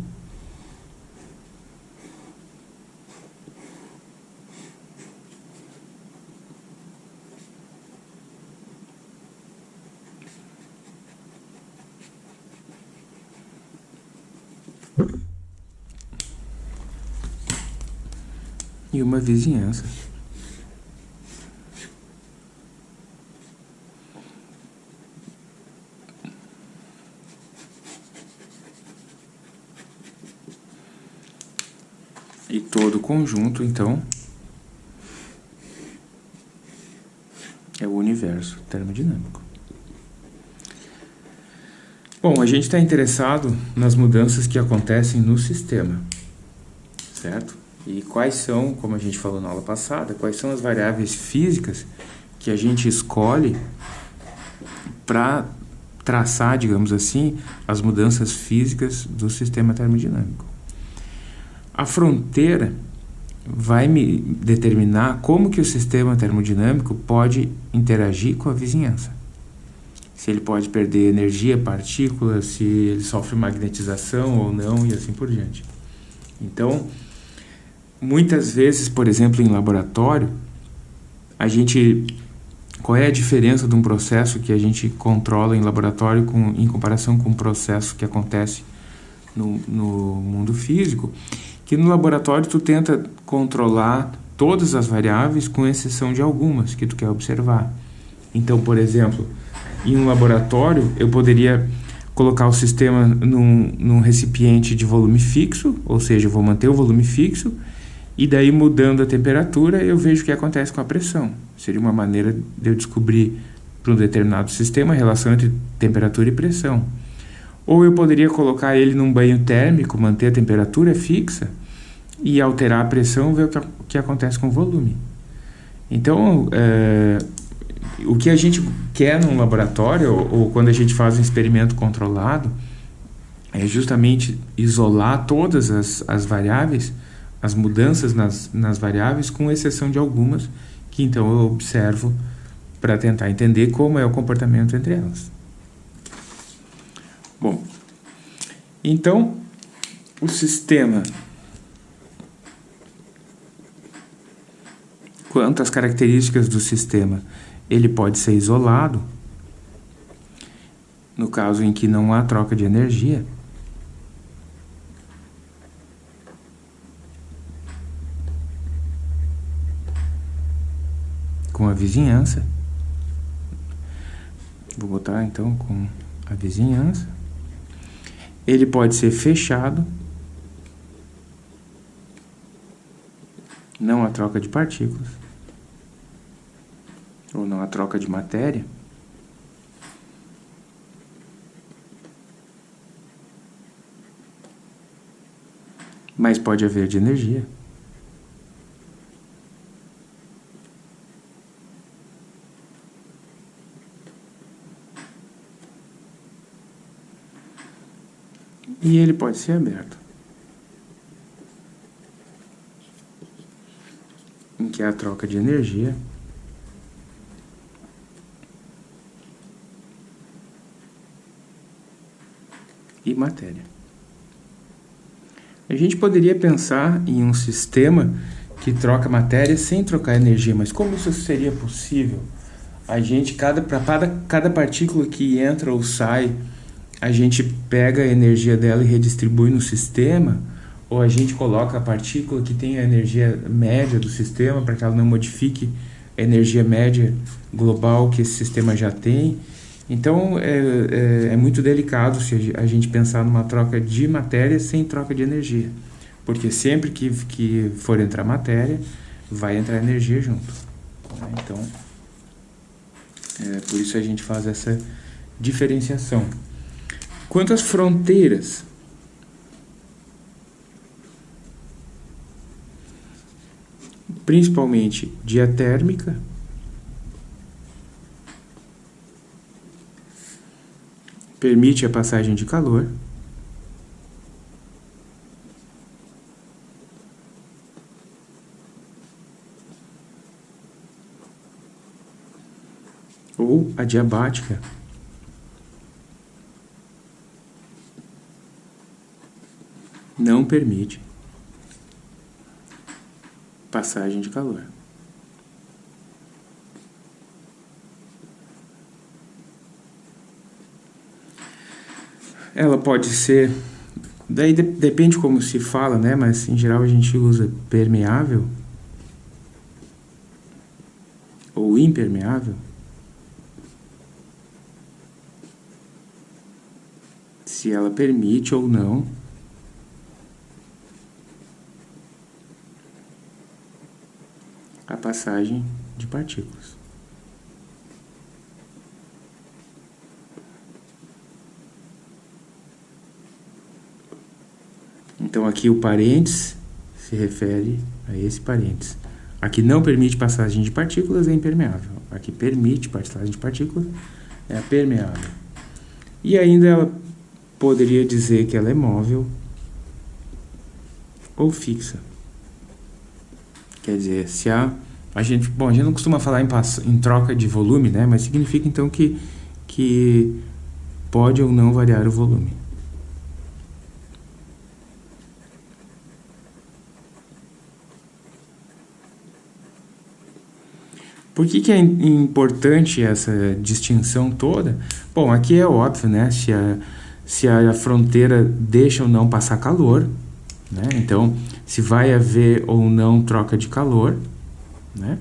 e uma vizinhança. E todo o conjunto, então, é o universo termodinâmico. Bom, a gente está interessado nas mudanças que acontecem no sistema, quais são, como a gente falou na aula passada, quais são as variáveis físicas que a gente escolhe para traçar, digamos assim, as mudanças físicas do sistema termodinâmico. A fronteira vai me determinar como que o sistema termodinâmico pode interagir com a vizinhança. Se ele pode perder energia, partículas, se ele sofre magnetização ou não e assim por diante. Então, muitas vezes, por exemplo, em laboratório, a gente qual é a diferença de um processo que a gente controla em laboratório com, em comparação com um processo que acontece no, no mundo físico? que no laboratório tu tenta controlar todas as variáveis com exceção de algumas que tu quer observar. Então, por exemplo, em um laboratório eu poderia colocar o sistema num, num recipiente de volume fixo, ou seja, eu vou manter o volume fixo, e daí mudando a temperatura eu vejo o que acontece com a pressão. Seria uma maneira de eu descobrir para um determinado sistema a relação entre temperatura e pressão. Ou eu poderia colocar ele num banho térmico, manter a temperatura fixa e alterar a pressão, ver o que, o que acontece com o volume. Então, é, o que a gente quer num laboratório, ou, ou quando a gente faz um experimento controlado, é justamente isolar todas as, as variáveis, as mudanças nas, nas variáveis, com exceção de algumas, que então eu observo para tentar entender como é o comportamento entre elas. Bom, então o sistema, quanto às características do sistema, ele pode ser isolado, no caso em que não há troca de energia, com a vizinhança. Vou botar então com a vizinhança. Ele pode ser fechado. Não a troca de partículas. Ou não a troca de matéria. Mas pode haver de energia. E ele pode ser aberto. Em que é a troca de energia e matéria. A gente poderia pensar em um sistema que troca matéria sem trocar energia, mas como isso seria possível? A gente, cada, para cada, cada partícula que entra ou sai a gente pega a energia dela e redistribui no sistema, ou a gente coloca a partícula que tem a energia média do sistema para que ela não modifique a energia média global que esse sistema já tem. Então é, é, é muito delicado se a gente pensar numa troca de matéria sem troca de energia, porque sempre que, que for entrar matéria, vai entrar energia junto. Né? Então, é, por isso a gente faz essa diferenciação. Quanto às fronteiras, principalmente diatérmica, permite a passagem de calor, ou a não permite passagem de calor. Ela pode ser, daí de, depende como se fala, né? Mas em geral a gente usa permeável ou impermeável. Se ela permite ou não a passagem de partículas. Então aqui o parênteses se refere a esse parênteses. Aqui não permite passagem de partículas é impermeável. Aqui permite passagem de partículas é permeável. E ainda ela poderia dizer que ela é móvel ou fixa. Quer dizer, se a, a gente, bom, a gente não costuma falar em, em troca de volume, né? Mas significa então que, que pode ou não variar o volume. Por que, que é importante essa distinção toda? Bom, aqui é óbvio, né? Se a, se a fronteira deixa ou não passar calor, né? Então, se vai haver ou não troca de calor, né?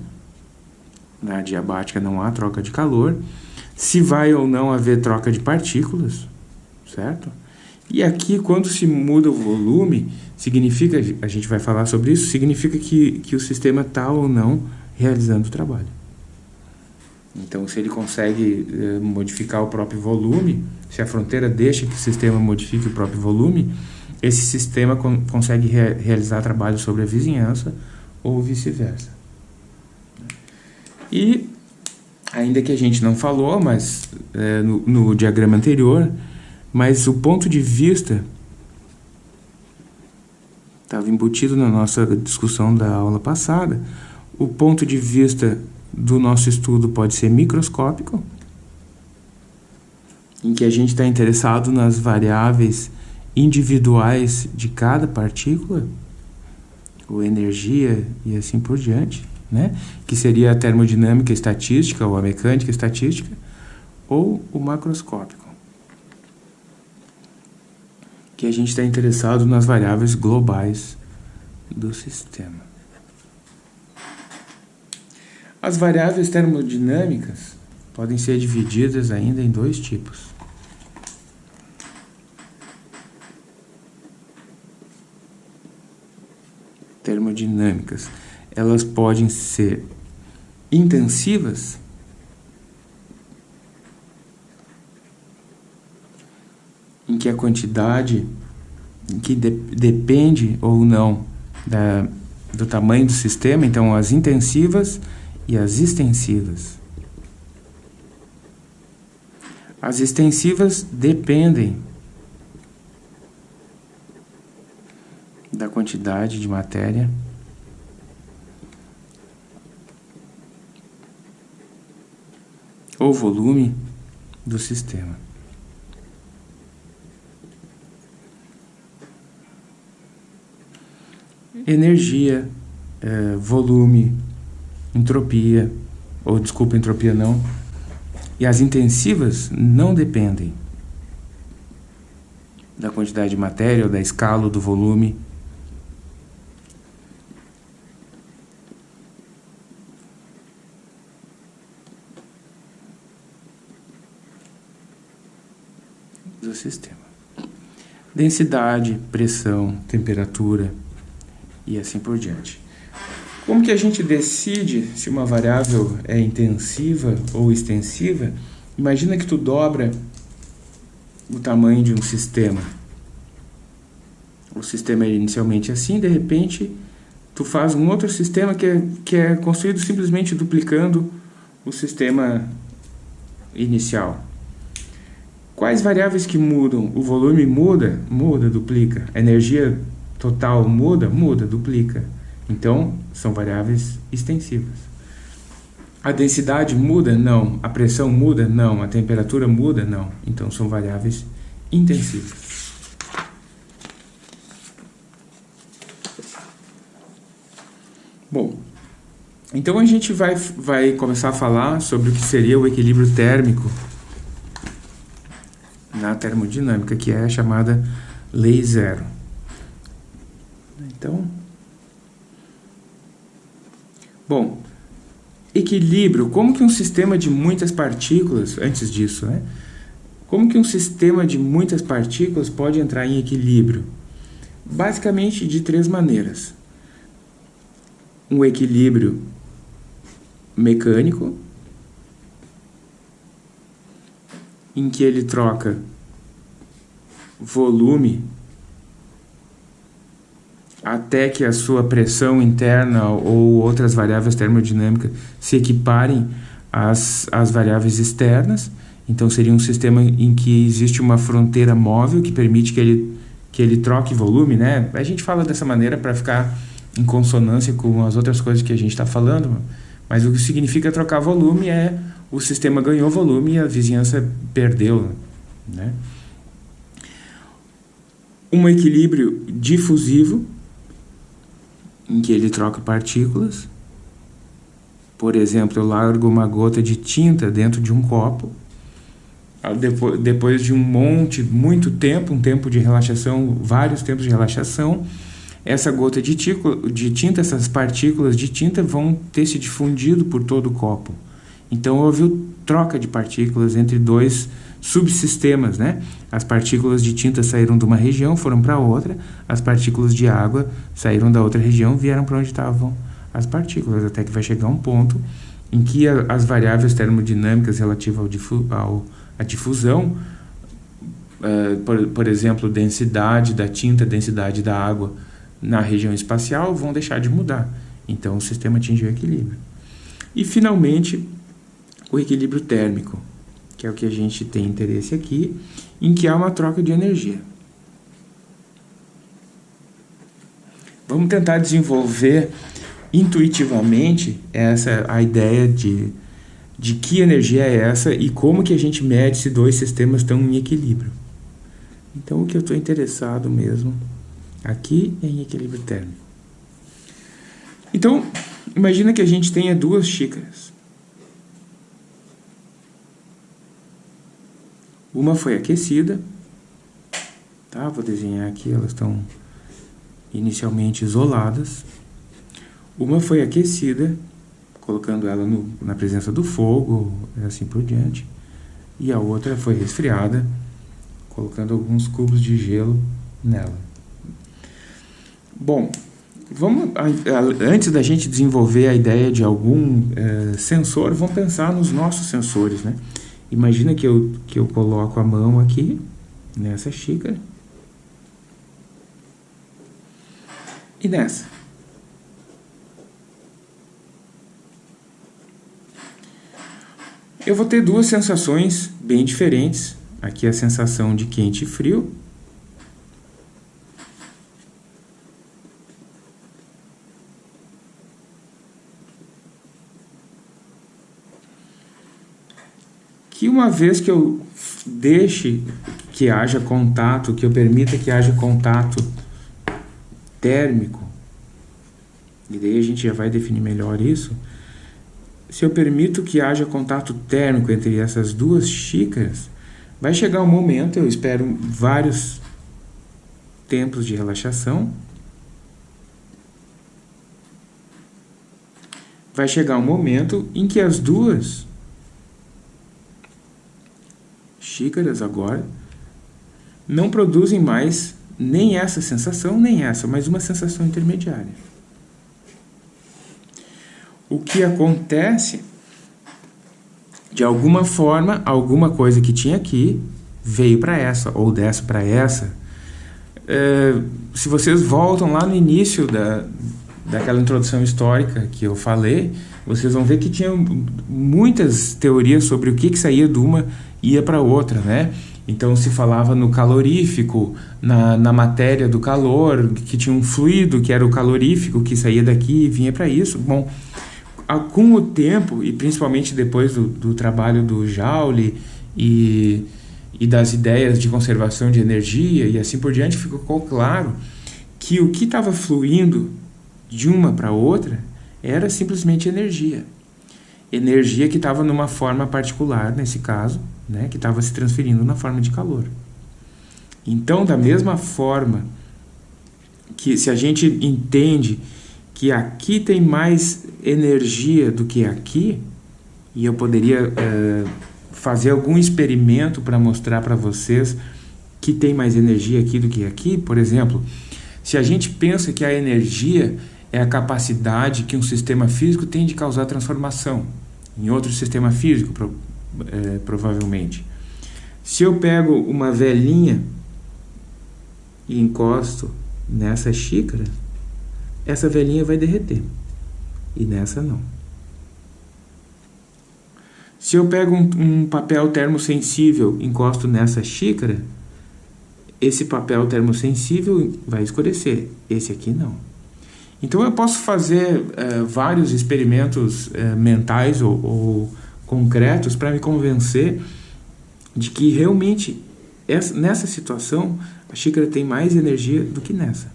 Na diabática não há troca de calor. Se vai ou não haver troca de partículas, certo? E aqui, quando se muda o volume, significa, a gente vai falar sobre isso, significa que, que o sistema está ou não realizando o trabalho. Então, se ele consegue eh, modificar o próprio volume, se a fronteira deixa que o sistema modifique o próprio volume, esse sistema con consegue re realizar trabalho sobre a vizinhança ou vice-versa. E, ainda que a gente não falou, mas é, no, no diagrama anterior, mas o ponto de vista estava embutido na nossa discussão da aula passada, o ponto de vista do nosso estudo pode ser microscópico, em que a gente está interessado nas variáveis individuais de cada partícula, ou energia e assim por diante, né? que seria a termodinâmica estatística ou a mecânica estatística, ou o macroscópico, que a gente está interessado nas variáveis globais do sistema. As variáveis termodinâmicas podem ser divididas ainda em dois tipos. Termodinâmicas. Elas podem ser intensivas em que a quantidade que de, depende ou não da, do tamanho do sistema, então as intensivas e as extensivas. As extensivas dependem da quantidade de matéria ou volume do sistema. Energia, é, volume, entropia, ou desculpa, entropia não, e as intensivas não dependem da quantidade de matéria, ou da escala, ou do volume. Sistema. Densidade, pressão, temperatura e assim por diante. Como que a gente decide se uma variável é intensiva ou extensiva? Imagina que tu dobra o tamanho de um sistema. O sistema é inicialmente assim, de repente tu faz um outro sistema que é, que é construído simplesmente duplicando o sistema inicial. Quais variáveis que mudam? O volume muda? Muda, duplica. A energia total muda? Muda, duplica. Então, são variáveis extensivas. A densidade muda? Não. A pressão muda? Não. A temperatura muda? Não. Então, são variáveis intensivas. Bom, então a gente vai, vai começar a falar sobre o que seria o equilíbrio térmico na termodinâmica, que é a chamada lei zero. Então, Bom, equilíbrio, como que um sistema de muitas partículas, antes disso, né? Como que um sistema de muitas partículas pode entrar em equilíbrio? Basicamente de três maneiras. Um equilíbrio mecânico, em que ele troca volume até que a sua pressão interna ou outras variáveis termodinâmicas se equiparem às, às variáveis externas. Então, seria um sistema em que existe uma fronteira móvel que permite que ele, que ele troque volume. Né? A gente fala dessa maneira para ficar em consonância com as outras coisas que a gente está falando, mas o que significa trocar volume é o sistema ganhou volume e a vizinhança perdeu. Né? Um equilíbrio difusivo, em que ele troca partículas. Por exemplo, eu largo uma gota de tinta dentro de um copo. Depois de um monte, muito tempo, um tempo de relaxação, vários tempos de relaxação, essa gota de, de tinta, essas partículas de tinta vão ter se difundido por todo o copo. Então houve troca de partículas entre dois subsistemas, né? As partículas de tinta saíram de uma região, foram para outra, as partículas de água saíram da outra região, vieram para onde estavam as partículas, até que vai chegar um ponto em que a, as variáveis termodinâmicas relativas ao, difu ao à difusão, uh, por, por exemplo, densidade da tinta, densidade da água na região espacial, vão deixar de mudar. Então, o sistema atingiu equilíbrio. E, finalmente, o equilíbrio térmico, que é o que a gente tem interesse aqui, em que há uma troca de energia. Vamos tentar desenvolver intuitivamente essa a ideia de, de que energia é essa e como que a gente mede se dois sistemas estão em equilíbrio. Então, o que eu estou interessado mesmo aqui é em equilíbrio térmico. Então, imagina que a gente tenha duas xícaras. Uma foi aquecida, tá? Vou desenhar aqui, elas estão inicialmente isoladas. Uma foi aquecida colocando ela no, na presença do fogo, assim por diante. E a outra foi resfriada, colocando alguns cubos de gelo nela. Bom, vamos antes da gente desenvolver a ideia de algum é, sensor, vamos pensar nos nossos sensores, né? Imagina que eu, que eu coloco a mão aqui nessa xícara e nessa. Eu vou ter duas sensações bem diferentes. Aqui a sensação de quente e frio. Que uma vez que eu deixe que haja contato, que eu permita que haja contato térmico, e daí a gente já vai definir melhor isso, se eu permito que haja contato térmico entre essas duas xícaras, vai chegar um momento, eu espero vários tempos de relaxação, vai chegar um momento em que as duas xícaras agora não produzem mais nem essa sensação, nem essa, mas uma sensação intermediária o que acontece, de alguma forma, alguma coisa que tinha aqui veio para essa, ou dessa para essa. É, se vocês voltam lá no início da, daquela introdução histórica que eu falei, vocês vão ver que tinha muitas teorias sobre o que, que saía de uma ia para outra, né? Então se falava no calorífico, na, na matéria do calor, que tinha um fluido que era o calorífico que saía daqui e vinha para isso. Bom, com o tempo, e principalmente depois do, do trabalho do Joule e, e das ideias de conservação de energia e assim por diante, ficou claro que o que estava fluindo de uma para outra era simplesmente energia. Energia que estava numa forma particular, nesse caso, né, que estava se transferindo na forma de calor. Então, da mesma forma que se a gente entende que aqui tem mais energia do que aqui, e eu poderia é, fazer algum experimento para mostrar para vocês que tem mais energia aqui do que aqui, por exemplo, se a gente pensa que a energia é a capacidade que um sistema físico tem de causar transformação em outro sistema físico, pro, é, provavelmente. Se eu pego uma velhinha e encosto nessa xícara, essa velhinha vai derreter. E nessa não. Se eu pego um, um papel termosensível encosto nessa xícara, esse papel termosensível vai escurecer. Esse aqui não. Então eu posso fazer uh, vários experimentos uh, mentais ou, ou concretos para me convencer de que realmente essa, nessa situação a xícara tem mais energia do que nessa.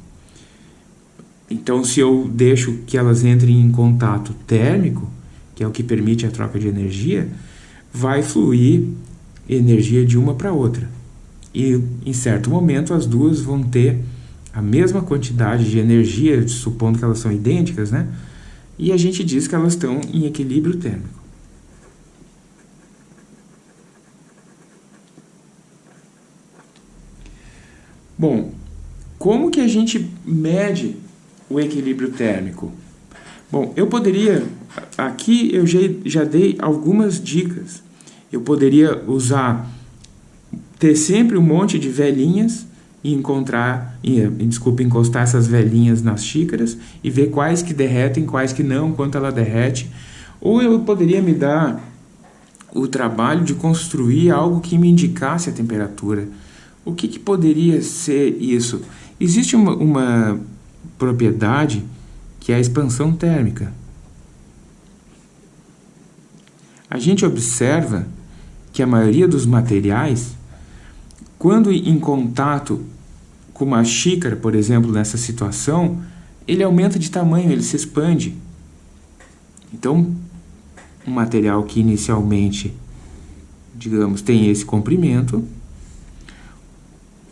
Então, se eu deixo que elas entrem em contato térmico, que é o que permite a troca de energia, vai fluir energia de uma para outra. E em certo momento as duas vão ter a mesma quantidade de energia, supondo que elas são idênticas, né? E a gente diz que elas estão em equilíbrio térmico. Bom, como que a gente mede o equilíbrio térmico? Bom, eu poderia, aqui eu já, dei algumas dicas. Eu poderia usar, ter sempre um monte de velhinhas e encontrar, e, desculpa, encostar essas velhinhas nas xícaras e ver quais que derretem, quais que não, quanto ela derrete. Ou eu poderia me dar o trabalho de construir algo que me indicasse a temperatura. O que, que poderia ser isso? Existe uma, uma propriedade que é a expansão térmica. A gente observa que a maioria dos materiais, quando em contato com uma xícara, por exemplo, nessa situação, ele aumenta de tamanho, ele se expande. Então, um material que inicialmente, digamos, tem esse comprimento,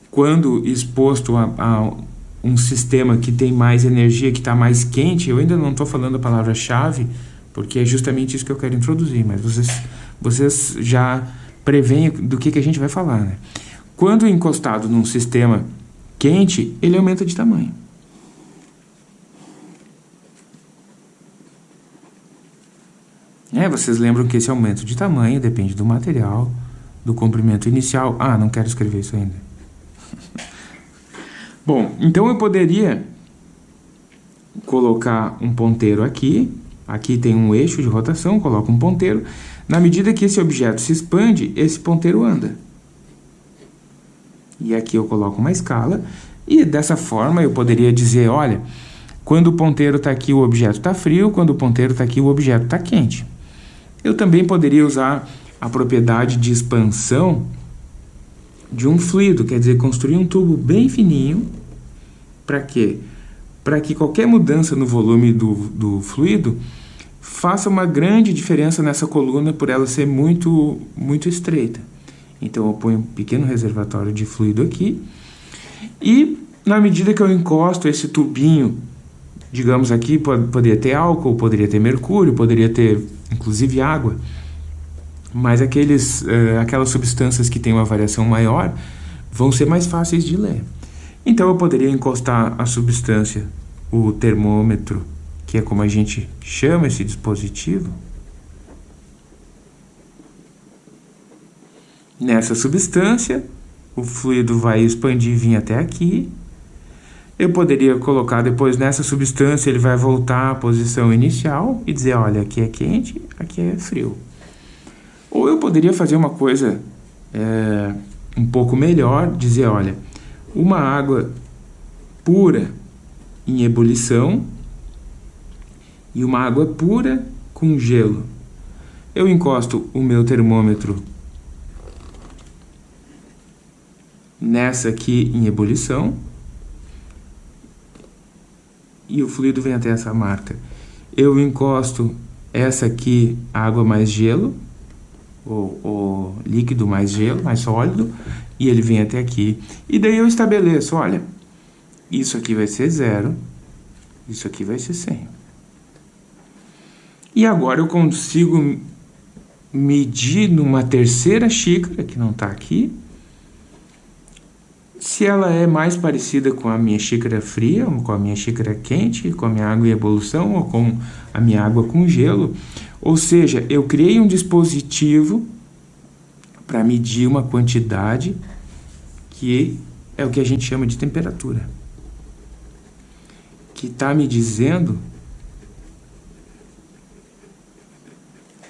quando exposto a, a um sistema que tem mais energia, que está mais quente, eu ainda não estou falando a palavra-chave, porque é justamente isso que eu quero introduzir, mas vocês, vocês já preveem do que, que a gente vai falar. Né? Quando encostado num sistema quente, ele aumenta de tamanho. É, vocês lembram que esse aumento de tamanho depende do material, do comprimento inicial. Ah, não quero escrever isso ainda. Bom, então eu poderia colocar um ponteiro aqui, aqui tem um eixo de rotação, coloco um ponteiro. Na medida que esse objeto se expande, esse ponteiro anda. E aqui eu coloco uma escala, e dessa forma eu poderia dizer, olha, quando o ponteiro está aqui o objeto está frio, quando o ponteiro está aqui o objeto está quente. Eu também poderia usar a propriedade de expansão de um fluido, quer dizer, construir um tubo bem fininho, para quê? Para que qualquer mudança no volume do, do fluido faça uma grande diferença nessa coluna por ela ser muito, muito estreita. Então eu ponho um pequeno reservatório de fluido aqui e na medida que eu encosto esse tubinho, digamos aqui, poderia ter álcool, poderia ter mercúrio, poderia ter inclusive água, mas aqueles, uh, aquelas substâncias que têm uma variação maior vão ser mais fáceis de ler. Então eu poderia encostar a substância, o termômetro, que é como a gente chama esse dispositivo, nessa substância, o fluido vai expandir e vir até aqui. Eu poderia colocar depois nessa substância, ele vai voltar à posição inicial e dizer, olha, aqui é quente, aqui é frio. Ou eu poderia fazer uma coisa é, um pouco melhor, dizer, olha, uma água pura em ebulição e uma água pura com gelo. Eu encosto o meu termômetro nessa aqui em ebulição e o fluido vem até essa marca. Eu encosto essa aqui, água mais gelo, o, o líquido mais gelo, mais sólido, e ele vem até aqui. E daí eu estabeleço, olha, isso aqui vai ser zero, isso aqui vai ser 100. E agora eu consigo medir numa terceira xícara, que não está aqui, se ela é mais parecida com a minha xícara fria, ou com a minha xícara quente, com a minha água em evolução, ou com a minha água com gelo. Ou seja, eu criei um dispositivo para medir uma quantidade que é o que a gente chama de temperatura. Que está me dizendo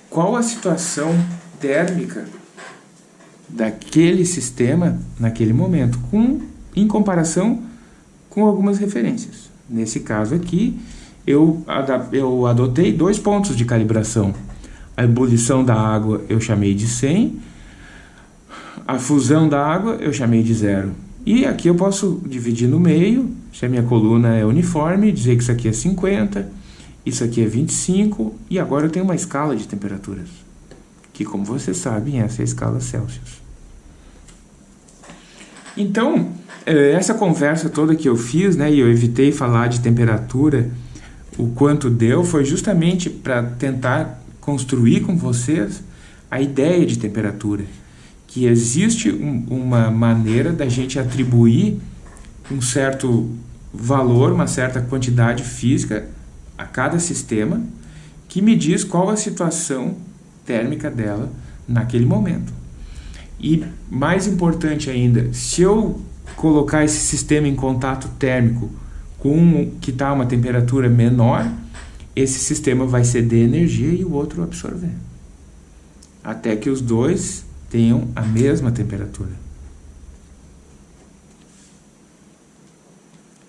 qual a situação térmica daquele sistema naquele momento, com, em comparação com algumas referências. Nesse caso aqui, eu, eu adotei dois pontos de calibração. A ebulição da água eu chamei de 100, a fusão da água eu chamei de zero. E aqui eu posso dividir no meio, se a minha coluna é uniforme, dizer que isso aqui é 50, isso aqui é 25, e agora eu tenho uma escala de temperaturas que, como vocês sabem, essa é a escala Celsius. Então, eh, essa conversa toda que eu fiz, né, e eu evitei falar de temperatura, o quanto deu, foi justamente para tentar construir com vocês a ideia de temperatura. Que existe um, uma maneira da gente atribuir um certo valor, uma certa quantidade física a cada sistema, que me diz qual a situação térmica dela naquele momento. E mais importante ainda, se eu colocar esse sistema em contato térmico com que está uma temperatura menor, esse sistema vai ceder energia e o outro absorver. Até que os dois tenham a mesma temperatura.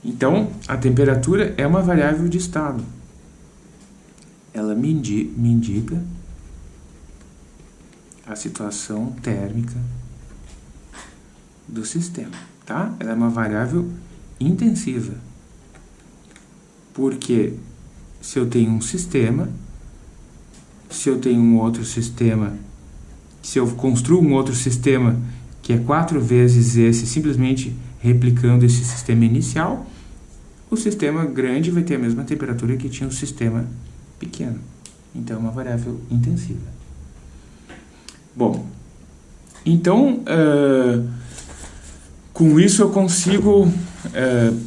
Então, a temperatura é uma variável de estado. Ela me indica a situação térmica do sistema, tá? Ela é uma variável intensiva. Porque se eu tenho um sistema, se eu tenho um outro sistema, se eu construo um outro sistema que é quatro vezes esse, simplesmente replicando esse sistema inicial, o sistema grande vai ter a mesma temperatura que tinha o sistema pequeno. Então, é uma variável intensiva. Bom, então, uh, com isso eu consigo uh,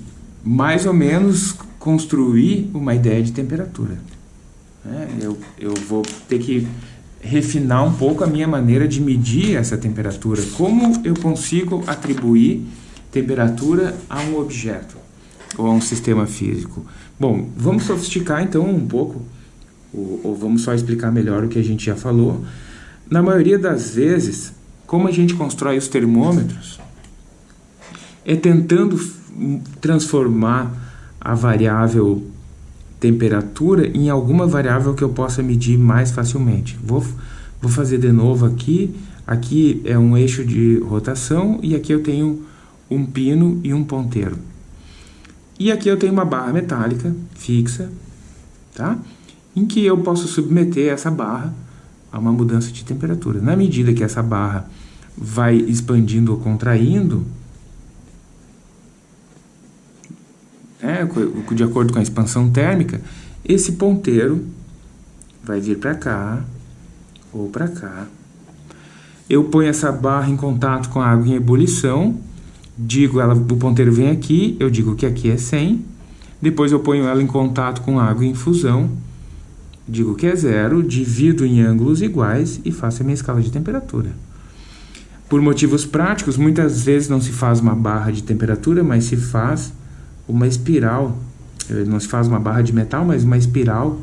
mais ou menos construir uma ideia de temperatura. Né? Eu, eu vou ter que refinar um pouco a minha maneira de medir essa temperatura. Como eu consigo atribuir temperatura a um objeto ou a um sistema físico? Bom, vamos sofisticar então um pouco, ou, ou vamos só explicar melhor o que a gente já falou. Na maioria das vezes, como a gente constrói os termômetros, é tentando transformar a variável temperatura em alguma variável que eu possa medir mais facilmente. Vou, vou fazer de novo aqui. Aqui é um eixo de rotação e aqui eu tenho um pino e um ponteiro. E aqui eu tenho uma barra metálica fixa, tá? em que eu posso submeter essa barra a uma mudança de temperatura. Na medida que essa barra vai expandindo ou contraindo, né, de acordo com a expansão térmica, esse ponteiro vai vir para cá ou para cá. Eu ponho essa barra em contato com a água em ebulição, digo ela, o ponteiro vem aqui, eu digo que aqui é 100, depois eu ponho ela em contato com a água em infusão, digo que é zero, divido em ângulos iguais e faço a minha escala de temperatura. Por motivos práticos, muitas vezes não se faz uma barra de temperatura, mas se faz uma espiral, eh, não se faz uma barra de metal, mas uma espiral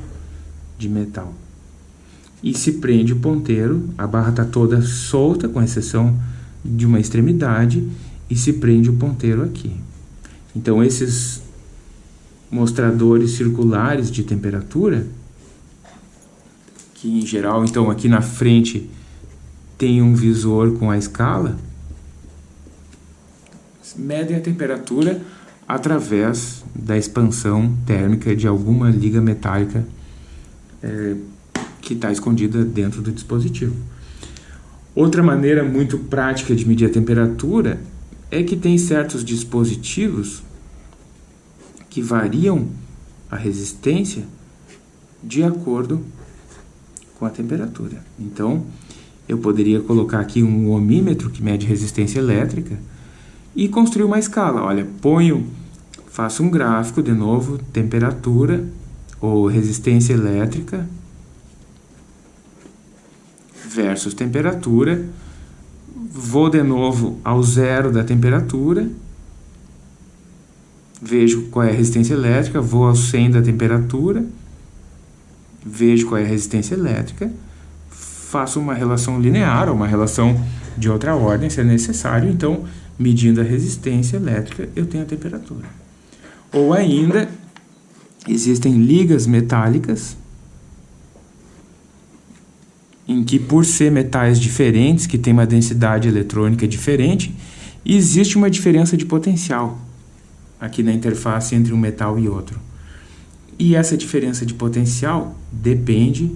de metal. E se prende o ponteiro, a barra está toda solta, com exceção de uma extremidade, e se prende o ponteiro aqui. Então, esses mostradores circulares de temperatura, que em geral, então aqui na frente tem um visor com a escala, medem a temperatura através da expansão térmica de alguma liga metálica é, que está escondida dentro do dispositivo. Outra maneira muito prática de medir a temperatura é que tem certos dispositivos que variam a resistência de acordo com a temperatura. Então, eu poderia colocar aqui um ohmímetro que mede resistência elétrica e construir uma escala. Olha, ponho, faço um gráfico de novo, temperatura ou resistência elétrica versus temperatura. Vou de novo ao zero da temperatura, vejo qual é a resistência elétrica, vou ao 100 da temperatura, vejo qual é a resistência elétrica, faço uma relação linear ou uma relação de outra ordem, se é necessário, então medindo a resistência elétrica, eu tenho a temperatura. Ou ainda, existem ligas metálicas, em que por ser metais diferentes, que têm uma densidade eletrônica diferente, existe uma diferença de potencial aqui na interface entre um metal e outro. E essa diferença de potencial depende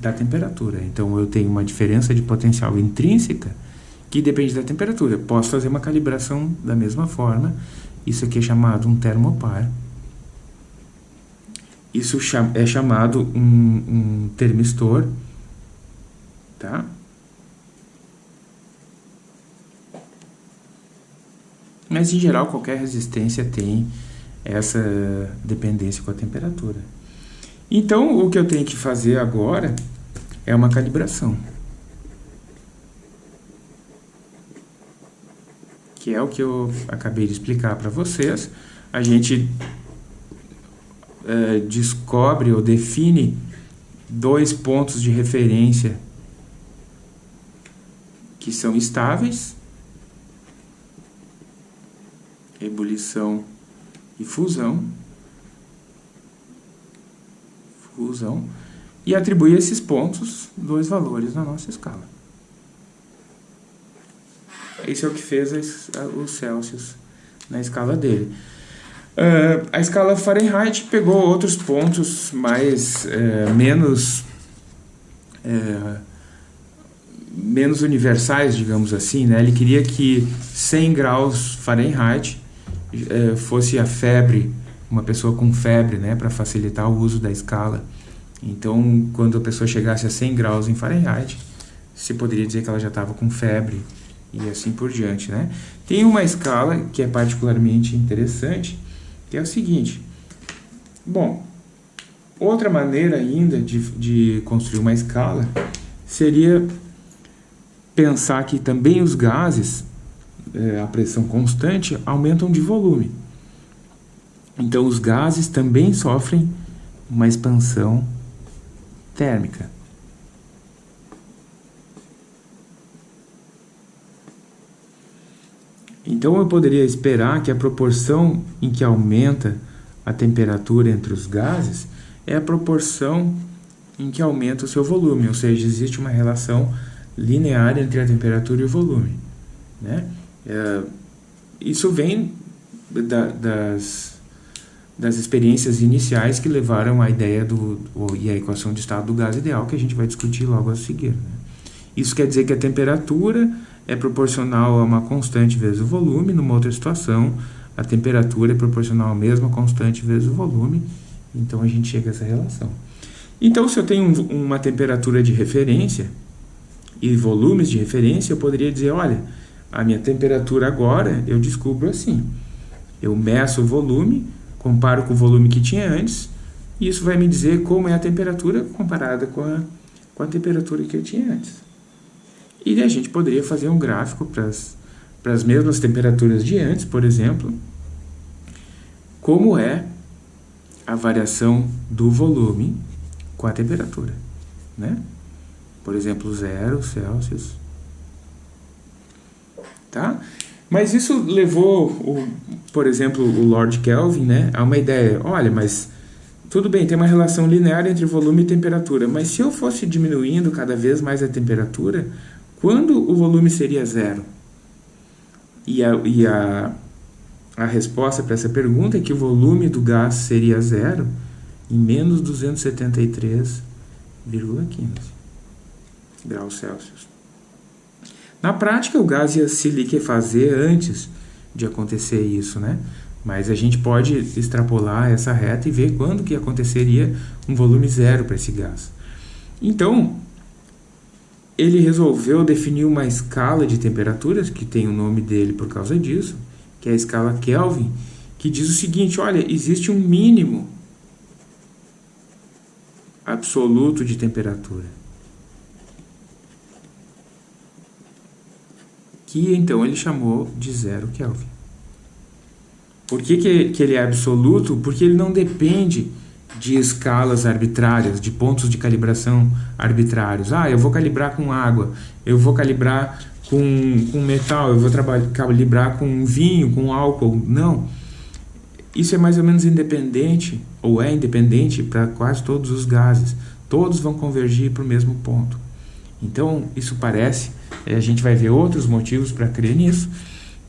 da temperatura. Então, eu tenho uma diferença de potencial intrínseca que depende da temperatura. Posso fazer uma calibração da mesma forma. Isso aqui é chamado um termopar. Isso é chamado um, um termistor, tá? Mas, em geral, qualquer resistência tem essa dependência com a temperatura. Então, o que eu tenho que fazer agora é uma calibração. que é o que eu acabei de explicar para vocês. A gente é, descobre ou define dois pontos de referência que são estáveis, ebulição e fusão, fusão, e atribui a esses pontos dois valores na nossa escala. Esse é o que fez os Celsius na escala dele. Uh, a escala Fahrenheit pegou outros pontos mais uh, menos uh, menos universais, digamos assim, né? Ele queria que 100 graus Fahrenheit fosse a febre, uma pessoa com febre, né, para facilitar o uso da escala Então, quando a pessoa chegasse a 100 graus em Fahrenheit, se poderia dizer que ela já estava com febre e assim por diante, né? Tem uma escala que é particularmente interessante, que é o seguinte. Bom, outra maneira ainda de, de construir uma escala seria pensar que também os gases, é, a pressão constante, aumentam de volume. Então, os gases também sofrem uma expansão térmica. Então eu poderia esperar que a proporção em que aumenta a temperatura entre os gases é a proporção em que aumenta o seu volume, ou seja, existe uma relação linear entre a temperatura e o volume. Né? É, isso vem da, das, das experiências iniciais que levaram à ideia do, e à equação de estado do gás ideal, que a gente vai discutir logo a seguir. Né? Isso quer dizer que a temperatura é proporcional a uma constante vezes o volume, numa outra situação, a temperatura é proporcional à mesma constante vezes o volume, então a gente chega a essa relação. Então, se eu tenho um, uma temperatura de referência e volumes de referência, eu poderia dizer, olha, a minha temperatura agora eu descubro assim. Eu meço o volume, comparo com o volume que tinha antes, e isso vai me dizer como é a temperatura comparada com a, com a temperatura que eu tinha antes. E a gente poderia fazer um gráfico para as mesmas temperaturas de antes, por exemplo, como é a variação do volume com a temperatura, né? Por exemplo, zero Celsius, tá? Mas isso levou, o, por exemplo, o Lord Kelvin, né, a uma ideia, olha, mas tudo bem, tem uma relação linear entre volume e temperatura, mas se eu fosse diminuindo cada vez mais a temperatura, quando o volume seria zero? E a, e a, a resposta para essa pergunta é que o volume do gás seria zero em menos 273,15 graus Celsius. Na prática, o gás ia se liquefazer antes de acontecer isso, né? Mas a gente pode extrapolar essa reta e ver quando que aconteceria um volume zero para esse gás. Então, ele resolveu definir uma escala de temperaturas, que tem o nome dele por causa disso, que é a escala Kelvin, que diz o seguinte, olha, existe um mínimo absoluto de temperatura. Que então ele chamou de zero Kelvin. Por que, que, ele é absoluto? Porque ele não depende de escalas arbitrárias, de pontos de calibração arbitrários. Ah, eu vou calibrar com água, eu vou calibrar com, com metal, eu vou calibrar com vinho, com álcool. Não. Isso é mais ou menos independente, ou é independente para quase todos os gases. Todos vão convergir para o mesmo ponto. Então, isso parece, a gente vai ver outros motivos para crer nisso,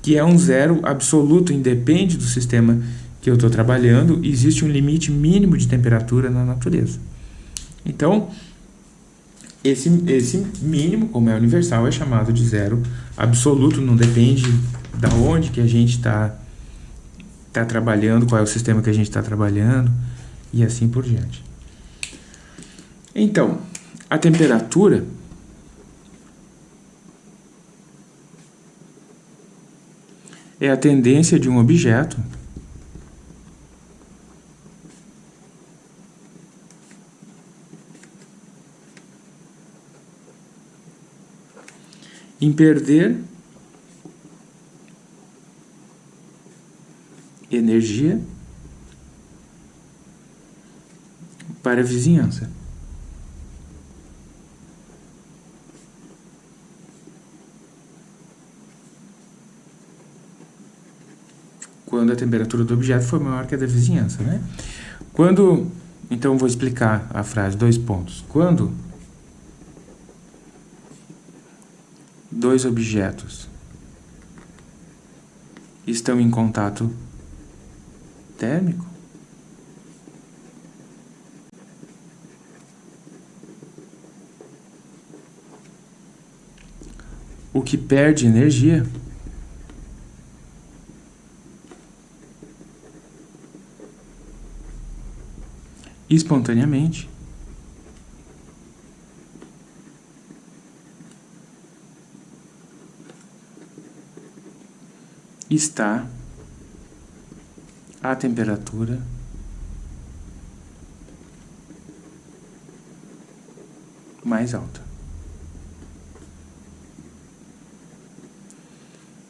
que é um zero absoluto, independe do sistema que eu estou trabalhando, existe um limite mínimo de temperatura na natureza. Então, esse, esse mínimo, como é universal, é chamado de zero absoluto, não depende da onde que a gente está tá trabalhando, qual é o sistema que a gente está trabalhando, e assim por diante. Então, a temperatura é a tendência de um objeto em perder energia para a vizinhança. Quando a temperatura do objeto for maior que a da vizinhança, né? Quando, então vou explicar a frase, dois pontos. Quando dois objetos estão em contato térmico, o que perde energia espontaneamente. Está a temperatura mais alta.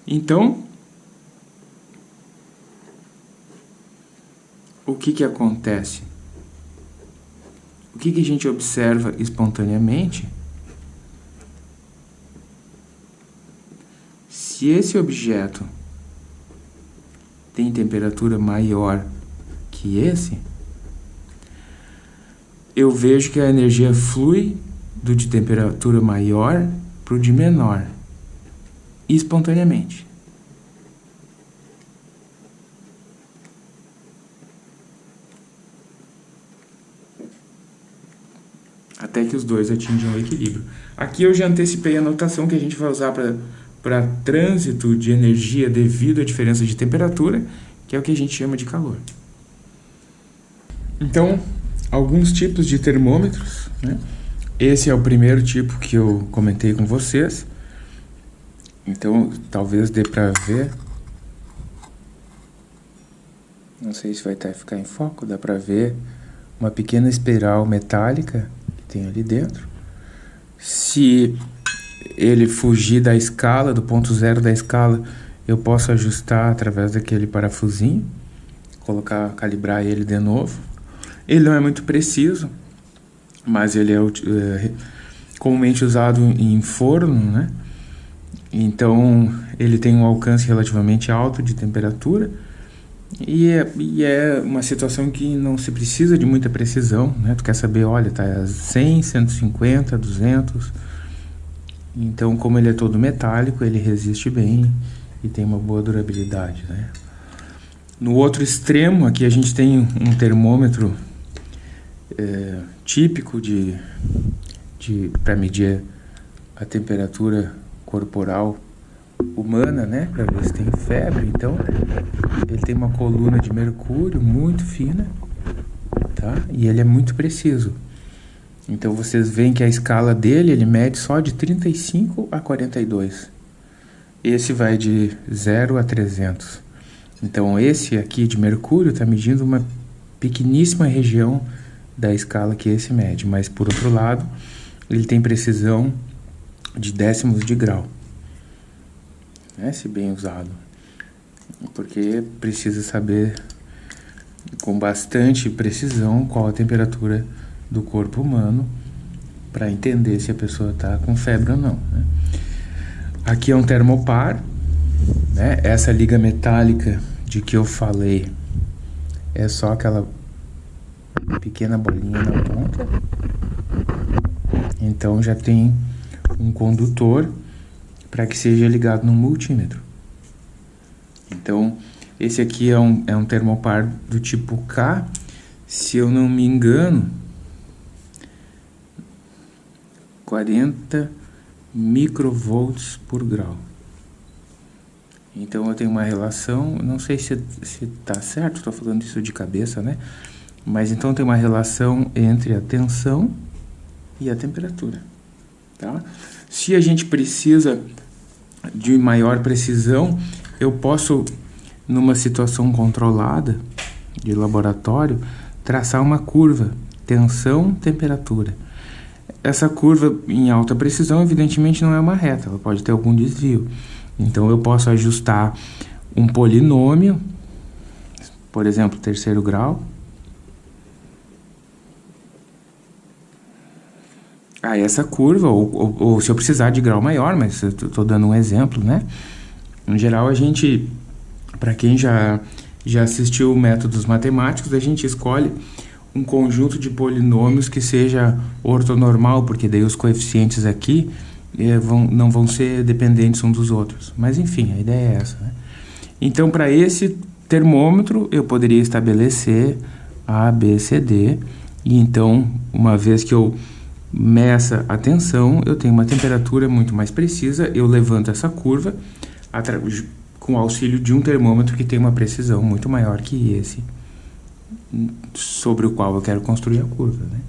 Então, o que, que acontece? Que, que a gente observa espontaneamente? Se esse objeto tem temperatura maior que esse, eu vejo que a energia flui do de temperatura maior para o de menor, espontaneamente. Até que os dois atinjam o equilíbrio. Aqui eu já antecipei a notação que a gente vai usar para trânsito de energia devido à diferença de temperatura, que é o que a gente chama de calor. Então, alguns tipos de termômetros, né? Esse é o primeiro tipo que eu comentei com vocês. Então, talvez dê para ver. Não sei se vai estar, ficar em foco, dá para ver uma pequena espiral metálica tem ali dentro. Se ele fugir da escala, do ponto zero da escala, eu posso ajustar através daquele parafusinho, colocar, calibrar ele de novo. Ele não é muito preciso, mas ele é, é comumente usado em forno, né? Então ele tem um alcance relativamente alto de temperatura e é, e é, uma situação que não se precisa de muita precisão, né? Tu quer saber, olha, tá a 100, 150, 200. Então, como ele é todo metálico, ele resiste bem e tem uma boa durabilidade, né? No outro extremo, aqui a gente tem um termômetro é, típico de, de para medir a temperatura corporal humana, né, para ver se tem febre. Então, ele tem uma coluna de mercúrio muito fina, tá? E ele é muito preciso. Então, vocês veem que a escala dele, ele mede só de 35 a 42. Esse vai de 0 a 300. Então, esse aqui de mercúrio está medindo uma pequeníssima região da escala que esse mede, mas por outro lado, ele tem precisão de décimos de grau, né, se bem usado, porque precisa saber com bastante precisão qual a temperatura do corpo humano para entender se a pessoa está com febre ou não. Né? Aqui é um termopar, né? essa liga metálica de que eu falei é só aquela pequena bolinha na ponta. Então já tem um condutor para que seja ligado no multímetro. Então, esse aqui é um, é um termopar do tipo K. Se eu não me engano, 40 microvolts por grau. Então eu tenho uma relação, não sei se está certo, estou falando isso de cabeça, né? Mas então tem uma relação entre a tensão e a temperatura. Tá? Se a gente precisa de maior precisão, eu posso, numa situação controlada de laboratório, traçar uma curva, tensão, temperatura. Essa curva em alta precisão, evidentemente, não é uma reta, ela pode ter algum desvio. Então, eu posso ajustar um polinômio, por exemplo, terceiro grau, a essa curva, ou, ou, ou, se eu precisar de grau maior, mas estou dando um exemplo, né? Em geral, a gente, para quem já, já assistiu métodos matemáticos, a gente escolhe um conjunto de polinômios que seja ortonormal, porque daí os coeficientes aqui eh, vão, não vão ser dependentes uns dos outros. Mas enfim, a ideia é essa. Né? Então, para esse termômetro, eu poderia estabelecer A, B, C, D, e então, uma vez que eu meça a tensão, eu tenho uma temperatura muito mais precisa, eu levanto essa curva com auxílio de um termômetro que tem uma precisão muito maior que esse sobre o qual eu quero construir a curva. Né?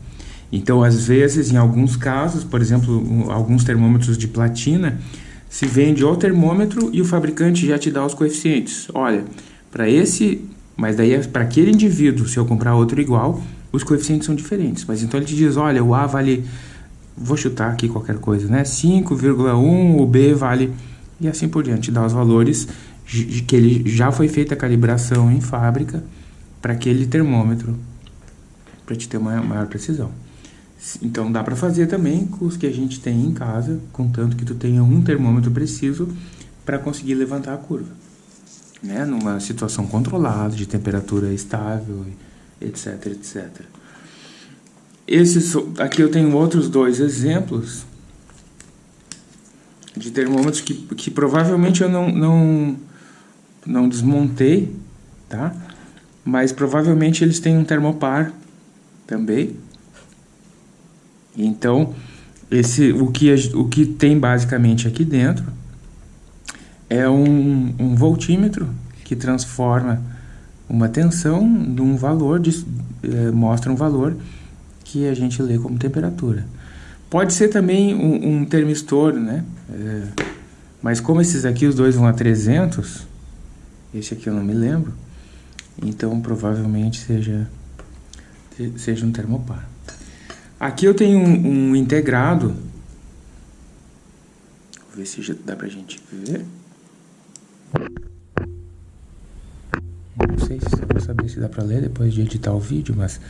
Então, às vezes, em alguns casos, por exemplo, alguns termômetros de platina se vende o termômetro e o fabricante já te dá os coeficientes. Olha, para esse, mas daí é para aquele indivíduo, se eu comprar outro igual, os coeficientes são diferentes. Mas então ele te diz, olha, o A vale, vou chutar aqui qualquer coisa, né? 5,1, o B vale, e assim por diante, dá os valores que ele já foi feita a calibração em fábrica para aquele termômetro, para te ter uma maior precisão. Então dá para fazer também com os que a gente tem em casa, contanto que tu tenha um termômetro preciso para conseguir levantar a curva. Né? Numa situação controlada, de temperatura estável, etc, etc. Esses, aqui eu tenho outros dois exemplos de termômetros que, que provavelmente eu não, não, não desmontei, tá? Mas provavelmente eles têm um termopar também. Então, esse, o, que, o que tem basicamente aqui dentro é um, um voltímetro que transforma uma tensão num valor, de, é, mostra um valor que a gente lê como temperatura. Pode ser também um, um termistor, né? É, mas como esses aqui, os dois vão a 300, esse aqui eu não me lembro, então provavelmente seja, seja um termopar. Aqui eu tenho um, um integrado, vou ver se já dá pra gente ver. Não sei se vou saber se dá pra ler depois de editar o vídeo, mas...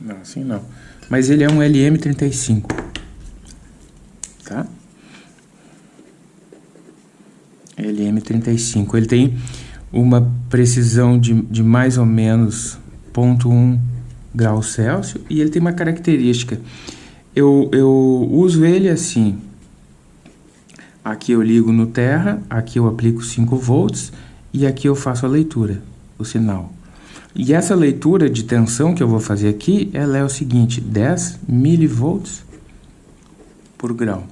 Não, assim não. Mas ele é um LM35. Tá? LM35. Ele tem uma precisão de, de mais ou menos 0.1 graus Celsius e ele tem uma característica. Eu, eu uso ele assim. Aqui eu ligo no terra, aqui eu aplico 5 volts e aqui eu faço a leitura, o sinal. E essa leitura de tensão que eu vou fazer aqui, ela é o seguinte, 10 milivolts por grau.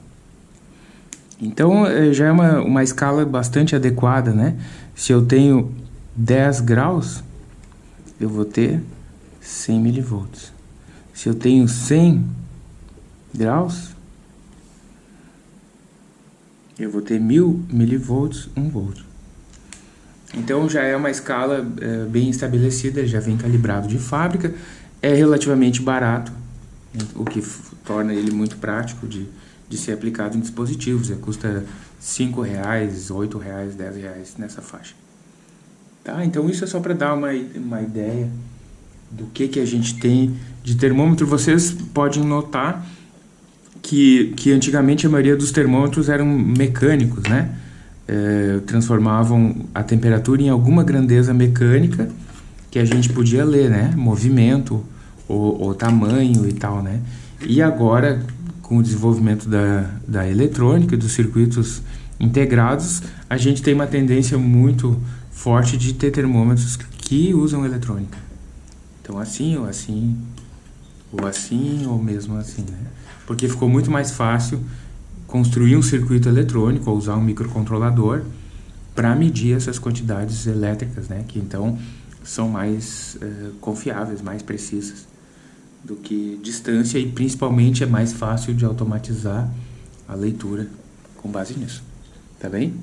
Então, eh, já é uma, uma escala bastante adequada, né? Se eu tenho 10 graus, eu vou ter 100 milivolts. Se eu tenho 100 graus, eu vou ter 1000 milivolts, 1 volt. Então já é uma escala é, bem estabelecida, já vem calibrado de fábrica, é relativamente barato, o que torna ele muito prático de, de ser aplicado em dispositivos. Ele custa 5 reais, 8 reais, 10 reais nessa faixa. Tá? Então isso é só para dar uma, uma ideia do que, que a gente tem de termômetro. Vocês podem notar que, que antigamente a maioria dos termômetros eram mecânicos, né? É, transformavam a temperatura em alguma grandeza mecânica que a gente podia ler, né? Movimento, ou, tamanho e tal, né? E agora, com o desenvolvimento da, da eletrônica, dos circuitos integrados, a gente tem uma tendência muito forte de ter termômetros que usam eletrônica. Então assim, ou assim, ou assim, ou mesmo assim, né? Porque ficou muito mais fácil construir um circuito eletrônico ou usar um microcontrolador para medir essas quantidades elétricas, né? Que então são mais uh, confiáveis, mais precisas do que distância e principalmente é mais fácil de automatizar a leitura com base nisso. Tá bem?